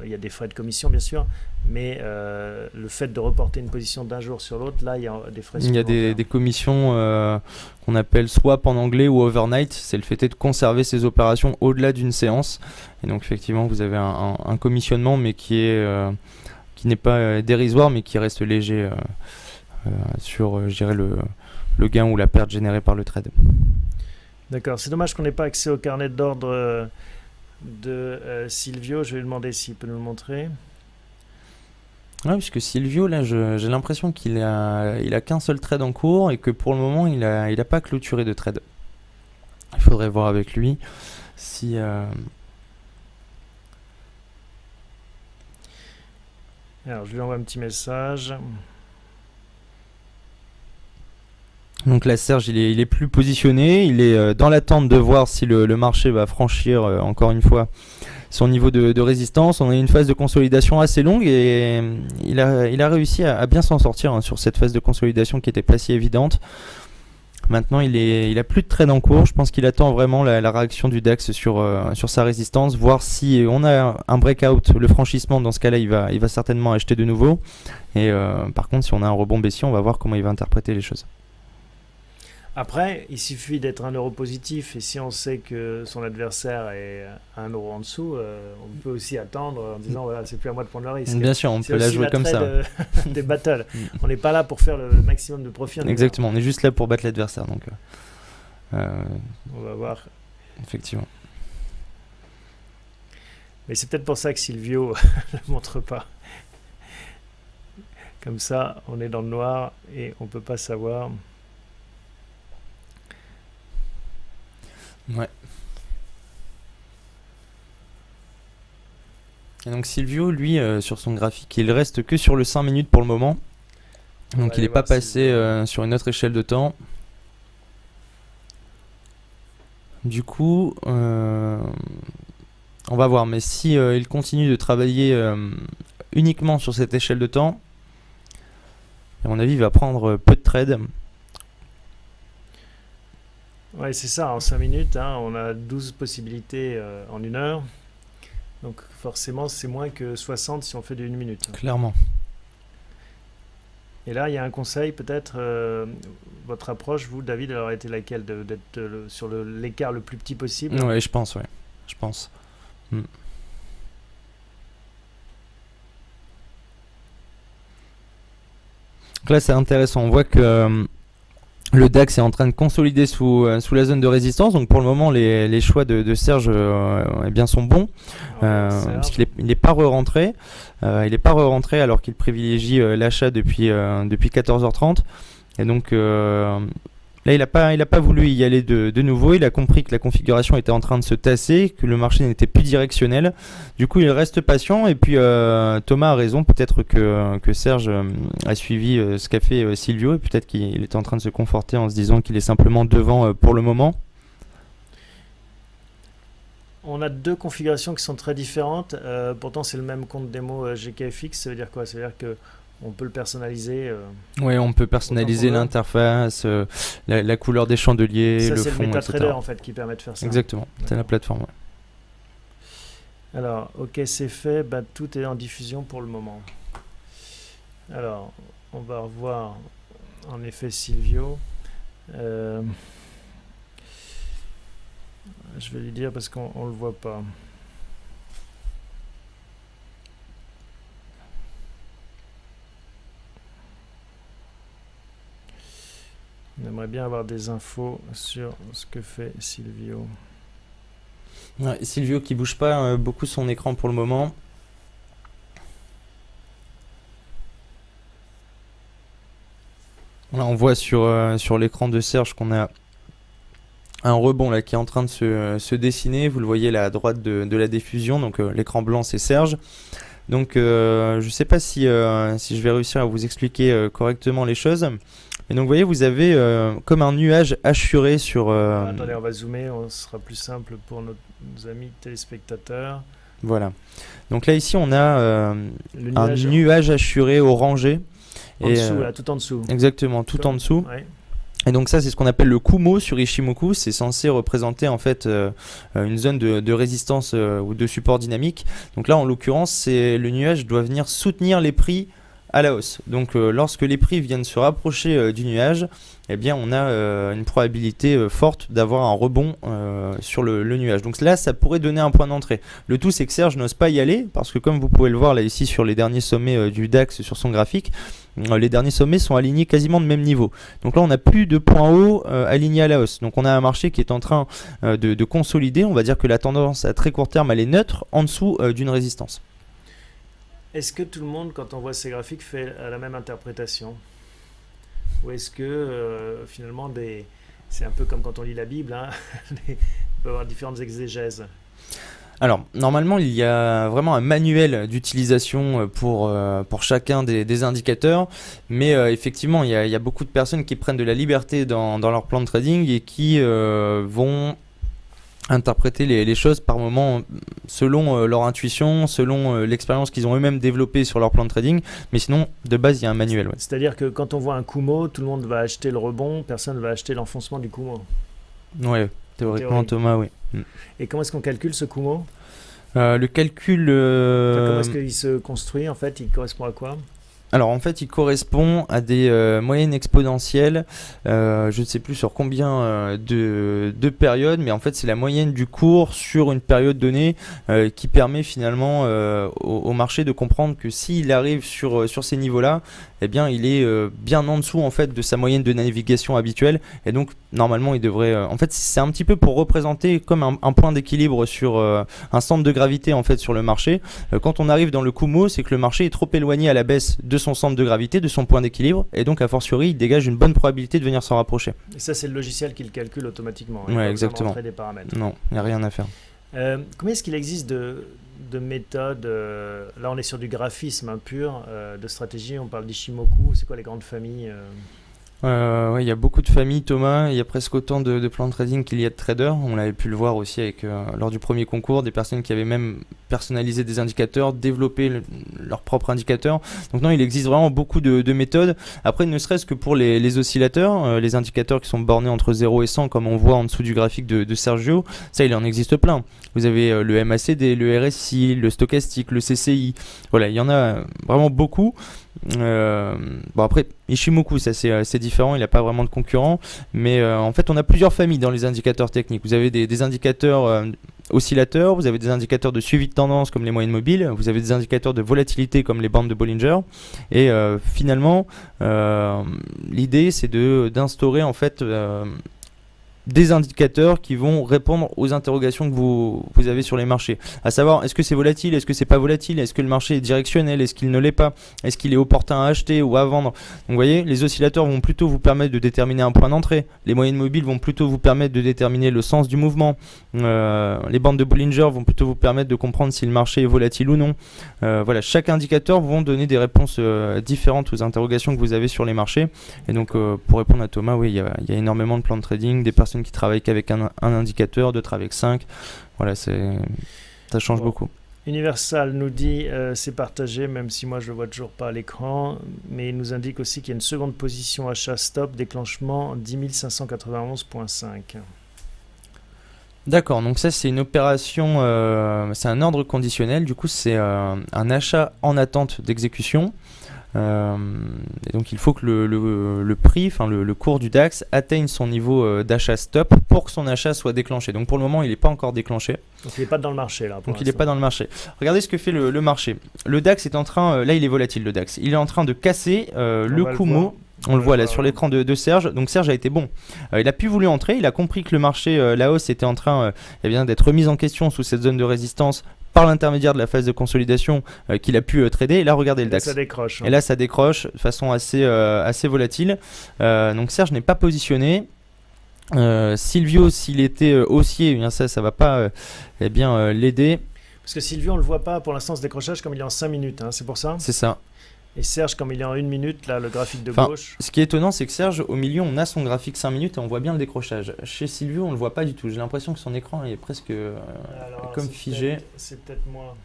Il y a des frais de commission, bien sûr, mais le fait de reporter une position d'un jour sur l'autre, là, il y a des frais Il y a des, des commissions qu'on appelle swap en anglais ou overnight. C'est le fait de conserver ces opérations au-delà d'une séance. Et donc, effectivement, vous avez un, un commissionnement, mais qui est qui n'est pas euh, dérisoire mais qui reste léger euh, euh, sur je dirais, le, le gain ou la perte générée par le trade. D'accord, c'est dommage qu'on n'ait pas accès au carnet d'ordre de Silvio. Je vais lui demander s'il peut nous le montrer. Oui, puisque Silvio, là, j'ai l'impression qu'il a, il a qu'un seul trade en cours et que pour le moment, il n'a il a pas clôturé de trade. Il faudrait voir avec lui si, Alors, je lui envoie un petit message. Donc là, Serge, il est, plus positionné. Il est euh, dans l'attente de voir si le, marché va franchir, euh, encore une fois, son niveau de, résistance. On a une phase de consolidation assez longue et euh, il, a, réussi à, bien s'en sortir hein, sur cette phase de consolidation qui était pas si évidente. Maintenant, il, est, a plus de trade en cours. Je pense qu'il attend vraiment la, réaction du DAX sur, euh, sur sa résistance, voir si on a un breakout, le franchissement. Dans ce cas-là, il va, il va certainement acheter de nouveau. Et euh, par contre, si on a un rebond baissier, on va voir comment il va interpréter les choses. Après, il suffit d'être un euro positif et si on sait que son adversaire est un euro en dessous, euh, on peut aussi attendre en disant voilà, c'est plus à moi de prendre le risque. Bien sûr, on peut la jouer comme ça. des battles. Mm. on n'est pas là pour faire le maximum de profit. Exactement, on est juste là pour battre l'adversaire. Donc, euh, euh, on va voir. Effectivement. Mais c'est peut-être pour ça que Silvio ne le montre pas. Comme ça, on est dans le noir et on peut pas savoir. Ouais. Et donc Silvio, lui, euh, sur son graphique, il reste que sur le 5 minutes pour le moment. Donc il n'est pas passé euh, sur une autre échelle de temps. Du coup, euh, on va voir. Mais si il continue de travailler uniquement sur cette échelle de temps, à mon avis, il va prendre peu de trades. Ouais, c'est ça, en 5 minutes, hein, on a 12 possibilités euh, en une heure. Donc forcément, c'est moins que 60 si on fait de 1 minute. Clairement. Et là, il y a un conseil, peut-être, euh, votre approche, vous, David, elle aurait été laquelle D'être sur l'écart le, plus petit possible? Oui, je pense, oui. Je pense. Hmm. Donc là, c'est intéressant. On voit que euh, le DAX est en train de consolider sous, euh, sous la zone de résistance, donc pour le moment les, choix de, Serge euh, eh bien, sont bons, euh, parce qu'il n'est pas re-rentré, il n'est pas re-rentré alors qu'il privilégie l'achat depuis, depuis 14h30, et donc Là, il n'a pas, pas voulu y aller de, nouveau. Il a compris que la configuration était en train de se tasser, que le marché n'était plus directionnel. Du coup, il reste patient. Et puis, euh, Thomas a raison. Peut-être que, que Serge euh, a suivi euh, ce qu'a fait Silvio. Peut-être qu'il est en train de se conforter en se disant qu'il est simplement devant pour le moment. On a deux configurations qui sont très différentes. pourtant, c'est le même compte démo GKFX. Ça veut dire quoi? Ça veut dire que on peut le personnaliser. Euh, oui, on peut personnaliser l'interface, euh, la, couleur des chandeliers, le fond, c'est le MetaTrader en fait qui permet de faire ça. Exactement, c'est la plateforme. Alors, ok, c'est fait. Bah, tout est en diffusion pour le moment. Alors, on va revoir en effet Silvio. Euh, je vais lui dire parce qu'on ne le voit pas. On aimerait bien avoir des infos sur ce que fait Silvio. Silvio qui bouge pas euh, beaucoup son écran pour le moment. on voit sur, euh, sur l'écran de Serge qu'on a un rebond là qui est en train de se, dessiner. Vous le voyez à droite de, la diffusion. Donc euh, l'écran blanc c'est Serge. Donc je ne sais pas si, si je vais réussir à vous expliquer correctement les choses. Et donc vous voyez, vous avez euh, comme un nuage assuré sur... Euh, ah, attendez, on va zoomer, on sera plus simple pour nos, amis téléspectateurs. Voilà. Donc là ici on a euh, un nuage assuré orangé. En dessous, là, tout en dessous. Exactement, tout en dessous. Et donc ça c'est ce qu'on appelle le Kumo sur Ishimoku, c'est censé représenter en fait une zone de, de résistance ou de support dynamique. Donc là en l'occurrence c'est le nuage doit venir soutenir les prix à la hausse. Donc euh, lorsque les prix viennent se rapprocher euh, du nuage, eh bien on a euh, une probabilité forte d'avoir un rebond sur le, nuage. Donc là, ça pourrait donner un point d'entrée. Le tout, c'est que Serge n'ose pas y aller parce que comme vous pouvez le voir là ici sur les derniers sommets du DAX sur son graphique, les derniers sommets sont alignés quasiment de même niveau. Donc là, on n'a plus de points hauts alignés à la hausse. Donc on a un marché qui est en train de, de, consolider. On va dire que la tendance à très court terme, elle est neutre en dessous d'une résistance. Est-ce que tout le monde, quand on voit ces graphiques, fait la même interprétation? Ou est-ce que euh, finalement, c'est un peu comme quand on lit la Bible, hein peut avoir différentes exégèses? Alors, normalement, il y a vraiment un manuel d'utilisation euh, pour, euh, pour chacun des, indicateurs, mais effectivement, il y, a, beaucoup de personnes qui prennent de la liberté dans leur plan de trading et qui vont interpréter les, choses par moment selon euh, leur intuition, selon euh, l'expérience qu'ils ont eux-mêmes développée sur leur plan de trading. Mais sinon, de base, il y a un manuel. C'est-à-dire que quand on voit un Kumo, tout le monde va acheter le rebond, personne ne va acheter l'enfoncement du Kumo. Oui, théoriquement, Thomas, oui. Mm. Et comment est-ce qu'on calcule ce Kumo? Euh, Le calcul. comment est-ce qu'il se construit en fait? Il correspond à quoi? Alors en fait, il correspond à des euh, moyennes exponentielles. Euh, je ne sais plus sur combien euh, de, périodes, mais en fait c'est la moyenne du cours sur une période donnée qui permet finalement au, marché de comprendre que s'il arrive sur, sur ces niveaux-là, eh bien il est bien en dessous en fait de sa moyenne de navigation habituelle. Et donc normalement il devrait... en fait c'est un petit peu pour représenter comme un, un point d'équilibre sur un centre de gravité en fait sur le marché. quand on arrive dans le Kumo, c'est que le marché est trop éloigné à la baisse de son centre de gravité, de son point d'équilibre, et donc a fortiori, il dégage une bonne probabilité de venir s'en rapprocher. Et ça, c'est le logiciel qui le calcule automatiquement. Hein, ouais, exactement. Des paramètres. Non, il n'y a rien à faire. Euh, combien est-ce qu'il existe de, de méthodes euh, Là, on est sur du graphisme hein, pur, euh, de stratégie. On parle d'Ishimoku. C'est quoi les grandes familles euh, il y a beaucoup de familles, Thomas. Il y a presque autant de, plans de trading qu'il y a de traders. On l'avait pu le voir aussi avec, euh, lors du premier concours, des personnes qui avaient même personnalisé des indicateurs, développé leurs propres indicateurs. Donc non, il existe vraiment beaucoup de, méthodes. Après, ne serait-ce que pour les, oscillateurs, euh, les indicateurs qui sont bornés entre 0 et 100, comme on voit en dessous du graphique de, de Sergio, ça, il en existe plein. Vous avez le MACD, le RSI, le stochastique, le CCI. Voilà, il y en a vraiment beaucoup. Euh, bon après Ishimoku ça c'est euh, différent, il n'a pas vraiment de concurrent, mais euh, en fait on a plusieurs familles dans les indicateurs techniques. Vous avez des, indicateurs oscillateurs, vous avez des indicateurs de suivi de tendance comme les moyennes mobiles, vous avez des indicateurs de volatilité comme les bandes de Bollinger, et finalement l'idée c'est d'instaurer en fait des indicateurs qui vont répondre aux interrogations que vous, avez sur les marchés. À savoir, est-ce que c'est volatile, est-ce que c'est pas volatile, est-ce que le marché est directionnel, est-ce qu'il ne l'est pas, est-ce qu'il est opportun à acheter ou à vendre. Vous voyez, les oscillateurs vont plutôt vous permettre de déterminer un point d'entrée, les moyennes mobiles vont plutôt vous permettre de déterminer le sens du mouvement, euh, les bandes de Bollinger vont plutôt vous permettre de comprendre si le marché est volatile ou non. Euh, voilà, chaque indicateur vont donner des réponses euh, différentes aux interrogations que vous avez sur les marchés. Et donc pour répondre à Thomas, oui, il y, a énormément de plans de trading, des personnes qui travaillent qu'avec un, indicateur, d'autres avec 5. Voilà, ça change beaucoup. Universal nous dit euh, c'est partagé, même si moi je le vois toujours pas à l'écran, mais il nous indique aussi qu'il y a une seconde position achat stop, déclenchement 10 591.5. D'accord, donc ça c'est une opération, euh, c'est un ordre conditionnel, du coup c'est euh, un achat en attente d'exécution. Euh, et donc il faut que le, le, prix, enfin le, le, cours du DAX atteigne son niveau euh, d'achat stop pour que son achat soit déclenché. Donc pour le moment il n'est pas encore déclenché. Donc il n'est pas dans le marché là. donc il n'est pas dans le marché. Regardez ce que fait le, marché. Le DAX est en train, euh, là il est volatile le DAX, il est en train de casser le Kumo. On, le voit là sur l'écran de, Serge. Donc Serge a été bon. il a pu voulu entrer. Il a compris que le marché, la hausse était en train eh d'être remise en question sous cette zone de résistance par l'intermédiaire de la phase de consolidation euh, qu'il a pu euh, trader. Et là, regardez le DAX. Ça décroche. Hein. Et là, ça décroche de façon assez, euh, assez volatile. donc Serge n'est pas positionné. Silvio, s'il était haussier, eh bien ça, ça va pas eh bien l'aider. Parce que Silvio, on le voit pas pour l'instant ce décrochage comme il est en 5 minutes, hein, c'est pour ça? C'est ça. Et Serge, comme il est en une minute, là, le graphique de gauche. Ce qui est étonnant, c'est que Serge, au milieu, on a son graphique 5 minutes et on voit bien le décrochage. Chez Silvio, on le voit pas du tout. J'ai l'impression que son écran est presque euh, comme figé. C'est peut-être moi.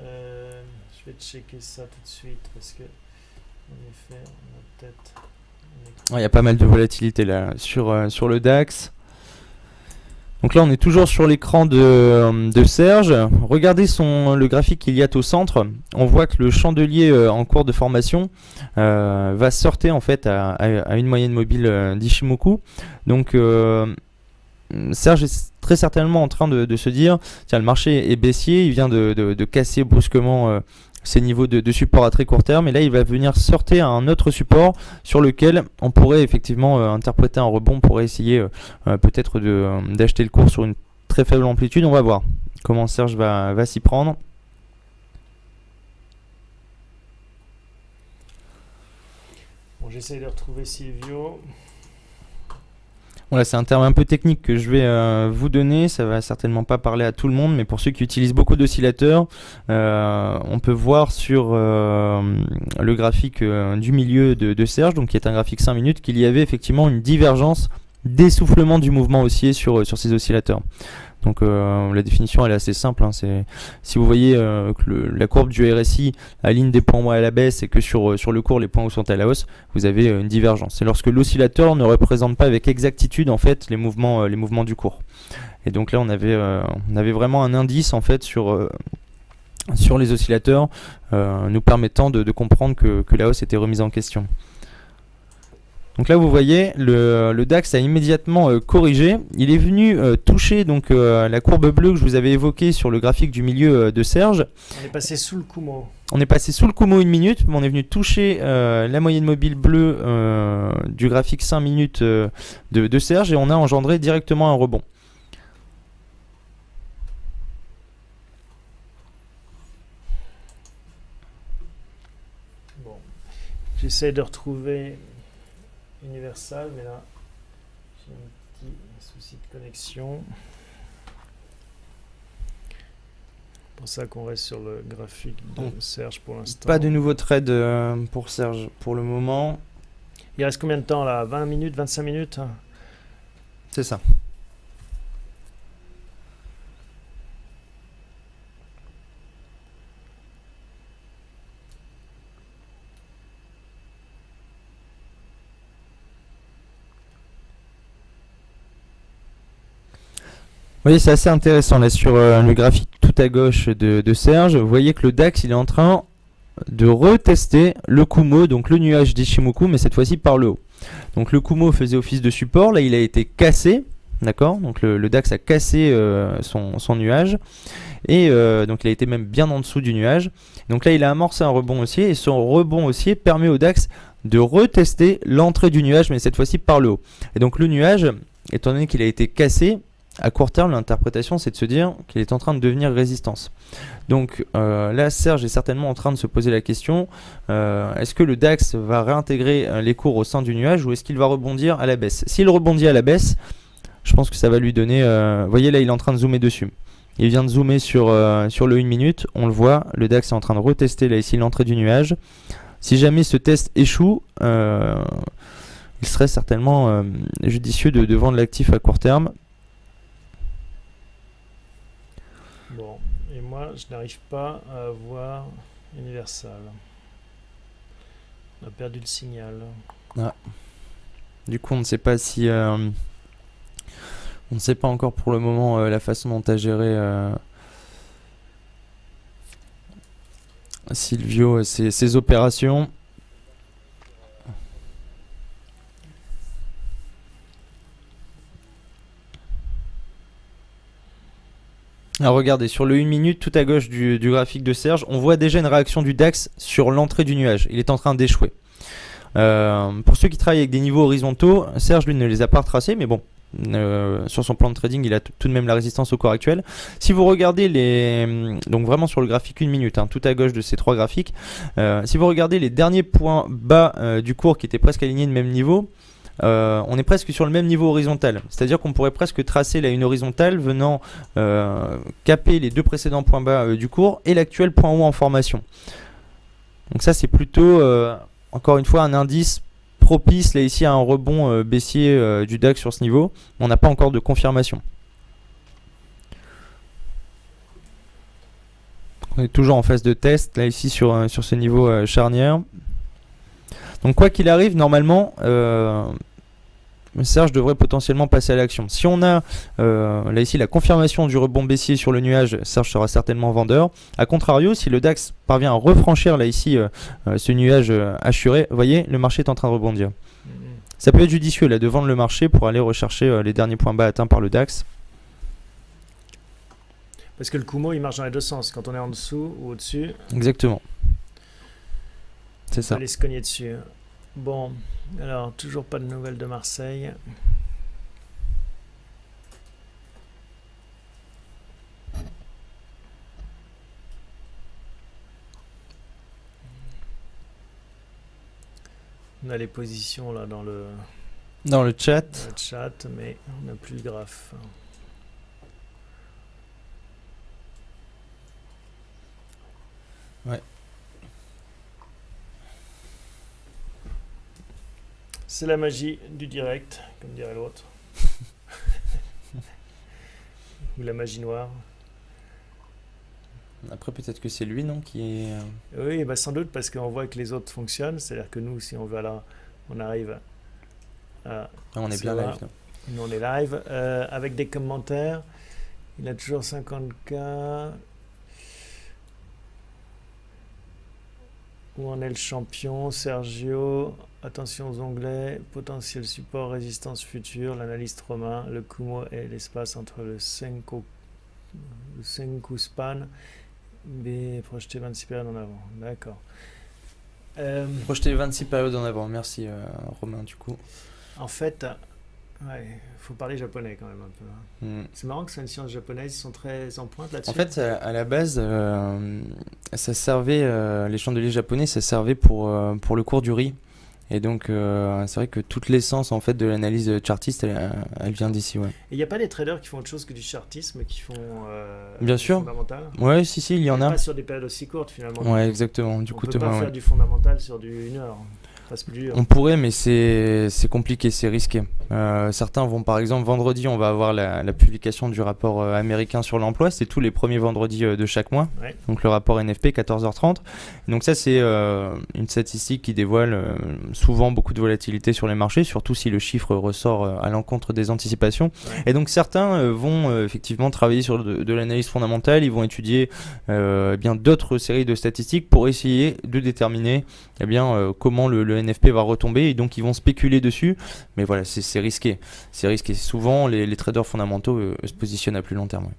Euh, je vais checker ça tout de suite parce que, en effet, on a peut-être. Il y a pas mal de volatilité là sur, euh, sur le DAX. Donc là, on est toujours sur l'écran de, Serge. Regardez le graphique qu'il y a au centre. On voit que le chandelier euh, en cours de formation euh, va sortir en fait à, une moyenne mobile euh, d'Ishimoku. Donc Serge est très certainement en train de, se dire, tiens, le marché est baissier, il vient de casser brusquement ces niveaux de, support à très court terme. Et là, il va venir sortir un autre support sur lequel on pourrait effectivement euh, interpréter un rebond, pour essayer euh, euh, peut-être d'acheter le cours sur une très faible amplitude. On va voir comment Serge va, va s'y prendre. Bon, J'essaie de retrouver Silvio. Voilà, c'est un terme un peu technique que je vais euh, vous donner. Ça va certainement pas parler à tout le monde, mais pour ceux qui utilisent beaucoup d'oscillateurs, euh, on peut voir sur euh, le graphique du milieu de, de, Serge, donc qui est un graphique 5 minutes, qu'il y avait effectivement une divergence d'essoufflement du mouvement haussier sur, sur ces oscillateurs. Donc euh, la définition elle est assez simple. Hein. si vous voyez euh, que la courbe du RSI aligne des points à la baisse et que sur, euh, sur le cours les points sont à la hausse, vous avez une divergence. C'est lorsque l'oscillateur ne représente pas avec exactitude en fait les mouvements, les mouvements du cours. Et donc là on avait, on avait vraiment un indice en fait sur sur les oscillateurs nous permettant de, comprendre que, que la hausse était remise en question. Donc là vous voyez le, DAX a immédiatement euh, corrigé. Il est venu euh, toucher donc euh, la courbe bleue que je vous avais évoquée sur le graphique du milieu de Serge. On est passé sous le Kumo. On est passé sous le Kumo une minute, mais on est venu toucher la moyenne mobile bleue du graphique 5 minutes de, de Serge et on a engendré directement un rebond. Bon. J'essaie de retrouver Universal, mais là, j'ai un petit souci de connexion. C'est pour ça qu'on reste sur le graphique de Serge pour l'instant. Pas de nouveau trade euh, pour Serge pour le moment. Il reste combien de temps là? 20 minutes, 25 minutes? C'est ça. Voyez, c'est assez intéressant là sur euh, le graphique tout à gauche de, Serge. Vous voyez que le DAX il est en train de retester le Kumo, donc le nuage d'Ishimoku, mais cette fois-ci par le haut. Donc le Kumo faisait office de support, là il a été cassé, d'accord? Donc le, DAX a cassé euh, son, nuage, et euh, donc il a été même bien en dessous du nuage. Donc là il a amorcé un rebond haussier, et son rebond haussier permet au DAX de retester l'entrée du nuage, mais cette fois-ci par le haut. Et donc le nuage, étant donné qu'il a été cassé, à court terme, l'interprétation, c'est de se dire qu'il est en train de devenir résistance. Donc euh, là, Serge est certainement en train de se poser la question, euh, est-ce que le DAX va réintégrer euh, les cours au sein du nuage ou est-ce qu'il va rebondir à la baisse? S'il rebondit à la baisse, je pense que ça va lui donner... Vous voyez là, il est en train de zoomer dessus. Il vient de zoomer sur, sur le 1 minute, on le voit, le DAX est en train de retester là ici l'entrée du nuage. Si jamais ce test échoue, il serait certainement judicieux de, de vendre l'actif à court terme je n'arrive pas à avoir Universal. On a perdu le signal. Ah. Du coup, on ne sait pas si... Euh, on ne sait pas encore pour le moment euh, la façon dont a géré euh, Silvio ses opérations. Alors regardez, sur le 1 minute, tout à gauche du, graphique de Serge, on voit déjà une réaction du DAX sur l'entrée du nuage. Il est en train d'échouer. Euh, pour ceux qui travaillent avec des niveaux horizontaux, Serge lui ne les a pas retracés, mais bon, euh, sur son plan de trading, il a tout de même la résistance au cours actuel. Si vous regardez les, donc vraiment sur le graphique 1 minute, hein, tout à gauche de ces trois graphiques, euh, si vous regardez les derniers points bas du cours qui étaient presque alignés de même niveau, euh, on est presque sur le même niveau horizontal. C'est-à-dire qu'on pourrait presque tracer là une horizontale venant euh, caper les deux précédents points bas euh, du cours et l'actuel point haut en formation. Donc ça c'est plutôt, encore une fois, un indice propice là ici à un rebond baissier du DAX sur ce niveau. On n'a pas encore de confirmation. On est toujours en phase de test là ici sur, sur ce niveau charnière. Donc quoi qu'il arrive, normalement, euh, Serge devrait potentiellement passer à l'action. Si on a euh, là ici la confirmation du rebond baissier sur le nuage, Serge sera certainement vendeur. A contrario, si le DAX parvient à refranchir là ici euh, ce nuage assuré, vous voyez, le marché est en train de rebondir. Mm-hmm. Ça peut être judicieux là de vendre le marché pour aller rechercher les derniers points bas atteints par le DAX. Parce que le Kumo il marche dans les deux sens, quand on est en dessous ou au-dessus. Exactement. C'est ça. Aller se cogner dessus. Bon, alors toujours pas de nouvelles de Marseille. On a les positions là dans le dans le chat. Dans le chat, mais on n'a plus le graphe. Ouais. C'est la magie du direct, comme dirait l'autre. Ou la magie noire. Après, peut-être que c'est lui, non qui est... Euh, oui, bah sans doute, parce qu'on voit que les autres fonctionnent. C'est-à-dire que nous, si on veut là, on arrive à... Ah, on est bien live. Nous, on est live. Euh, avec des commentaires. Il a toujours 50K. Où en est le champion? Sergio Attention aux onglets, potentiel support, résistance future, l'analyste romain, le Kumo et l'espace entre le Senko, le span, B, projeter 26 périodes en avant. D'accord. Euh, projeter 26 périodes en avant, merci euh, Romain du coup. En fait, il faut parler japonais quand même un peu. Hein. Hmm. C'est marrant que ce soit une science japonaise, ils sont très en pointe là-dessus. En fait, à la base, euh, ça servait, les chandeliers japonais, ça servait pour, pour le cours du riz. Et donc, euh, c'est vrai que toute l'essence en fait de l'analyse chartiste, elle, vient d'ici, ouais. Et il n'y a pas des traders qui font autre chose que du chartisme, qui font euh, Bien sûr. fondamental? Ouais, si, si, il y en a. Pas sur des périodes aussi courtes finalement. Ouais, exactement. Du On coup, peut pas faire du fondamental sur du une heure. On pourrait, mais c'est compliqué, c'est risqué. Euh, certains vont, par exemple, vendredi, on va avoir la, publication du rapport euh, américain sur l'emploi. C'est tous les premiers vendredis euh, de chaque mois. Donc le rapport NFP, 14h30. Donc ça, c'est une statistique qui dévoile souvent beaucoup de volatilité sur les marchés, surtout si le chiffre ressort à l'encontre des anticipations. Et donc certains vont effectivement travailler sur de, l'analyse fondamentale. Ils vont étudier eh bien d'autres séries de statistiques pour essayer de déterminer eh bien comment le NFP va retomber et donc ils vont spéculer dessus. Mais voilà, c'est risqué. C'est risqué. Souvent, les, traders fondamentaux se positionnent à plus long terme.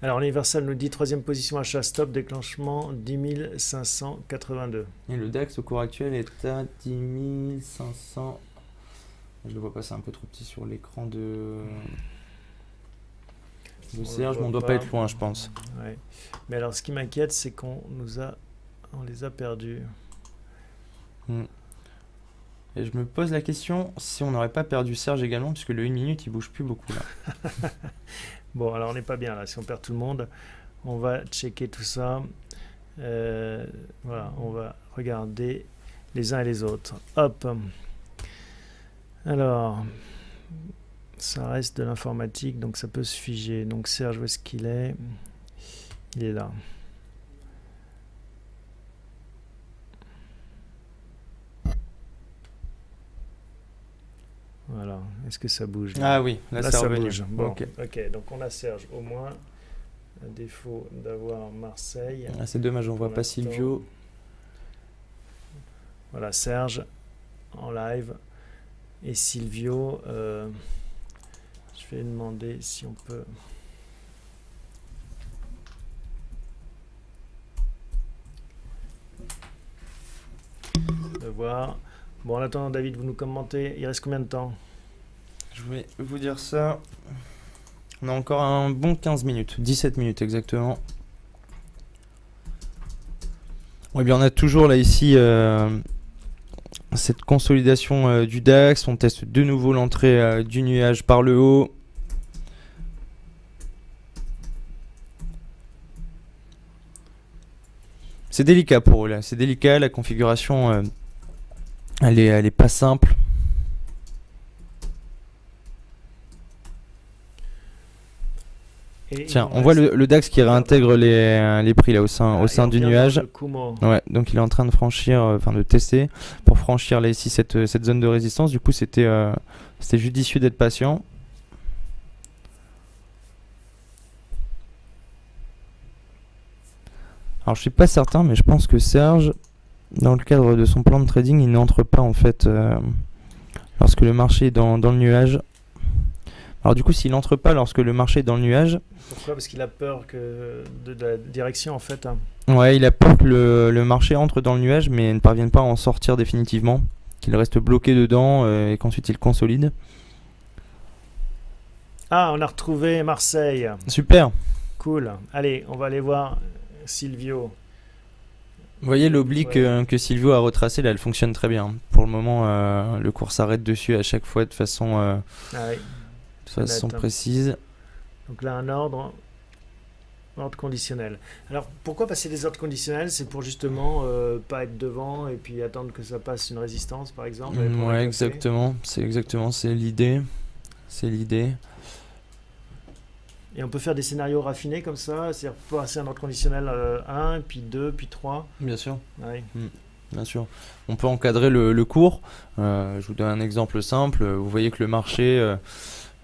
Alors Universal nous dit troisième position achat stop, déclenchement 10 582. Et le DAX au cours actuel est à 10 500. Je le vois pas, c'est un peu trop petit sur l'écran de, de Serge, mais on doit pas être loin, je pense. Ouais. Mais alors ce qui m'inquiète, c'est qu'on nous a, on les a perdus. Hmm. Je me pose la question si on n'aurait pas perdu Serge également, puisque le 1 minute il bouge plus beaucoup là. bon, alors on n'est pas bien là, si on perd tout le monde, on va checker tout ça. Euh, voilà, on va regarder les uns et les autres. Hop Alors, ça reste de l'informatique, donc ça peut se figer. Donc Serge, où est-ce qu'il est? Il est là. Voilà. Est-ce que ça bouge Ah oui, là, ça bouge. Bon, ok, donc on a Serge au moins. À défaut d'avoir Marseille. Ah, c'est dommage, on voit pas Silvio. Voilà, Serge en live. Et Silvio, euh, je vais demander si on peut. De voir. Bon, en attendant, David, vous nous commentez. Il reste combien de temps? Je vais vous dire ça. On a encore un bon 15 minutes, 17 minutes exactement. Oui, bien on a toujours là ici euh, cette consolidation euh, du DAX. On teste de nouveau l'entrée euh, du nuage par le haut. C'est délicat pour eux c'est délicat la configuration elle est, elle est pas simple. Tiens, on voit le, DAX qui réintègre les, les prix là au sein, au ah, sein du nuage. Ouais, donc il est en train de franchir, euh, enfin de tester pour franchir là ici cette, cette zone de résistance. Du coup, c'était euh, c'était judicieux d'être patient. Alors je suis pas certain, mais je pense que Serge dans le cadre de son plan de trading, il n'entre pas en fait euh, lorsque le marché est dans, le nuage. Alors du coup, s'il n'entre pas lorsque le marché est dans le nuage... Pourquoi? Parce qu'il a peur que de, la direction en fait. Ouais, il a peur que le, marché entre dans le nuage mais ne parvienne pas à en sortir définitivement, qu'il reste bloqué dedans euh, et qu'ensuite il consolide. Ah, on a retrouvé Marseille. Super. Cool. Allez, on va aller voir Silvio. Vous voyez l'oblique euh, que Silvio a retracé là, elle fonctionne très bien. Pour le moment, euh, le cours s'arrête dessus à chaque fois de façon, euh, ah de façon précise. Donc là, un ordre, ordre conditionnel. Alors pourquoi passer des ordres conditionnels? C'est pour justement pas être devant et puis attendre que ça passe une résistance, par exemple. Mm, ouais, exactement. C'est exactement, c'est l'idée. C'est l'idée. Et on peut faire des scénarios raffinés comme ça, c'est-à-dire passer un ordre conditionnel 1, euh, puis 2, puis 3. Bien sûr. Hmm. Bien sûr. On peut encadrer le, cours. Euh, je vous donne un exemple simple. Vous voyez que le marché euh,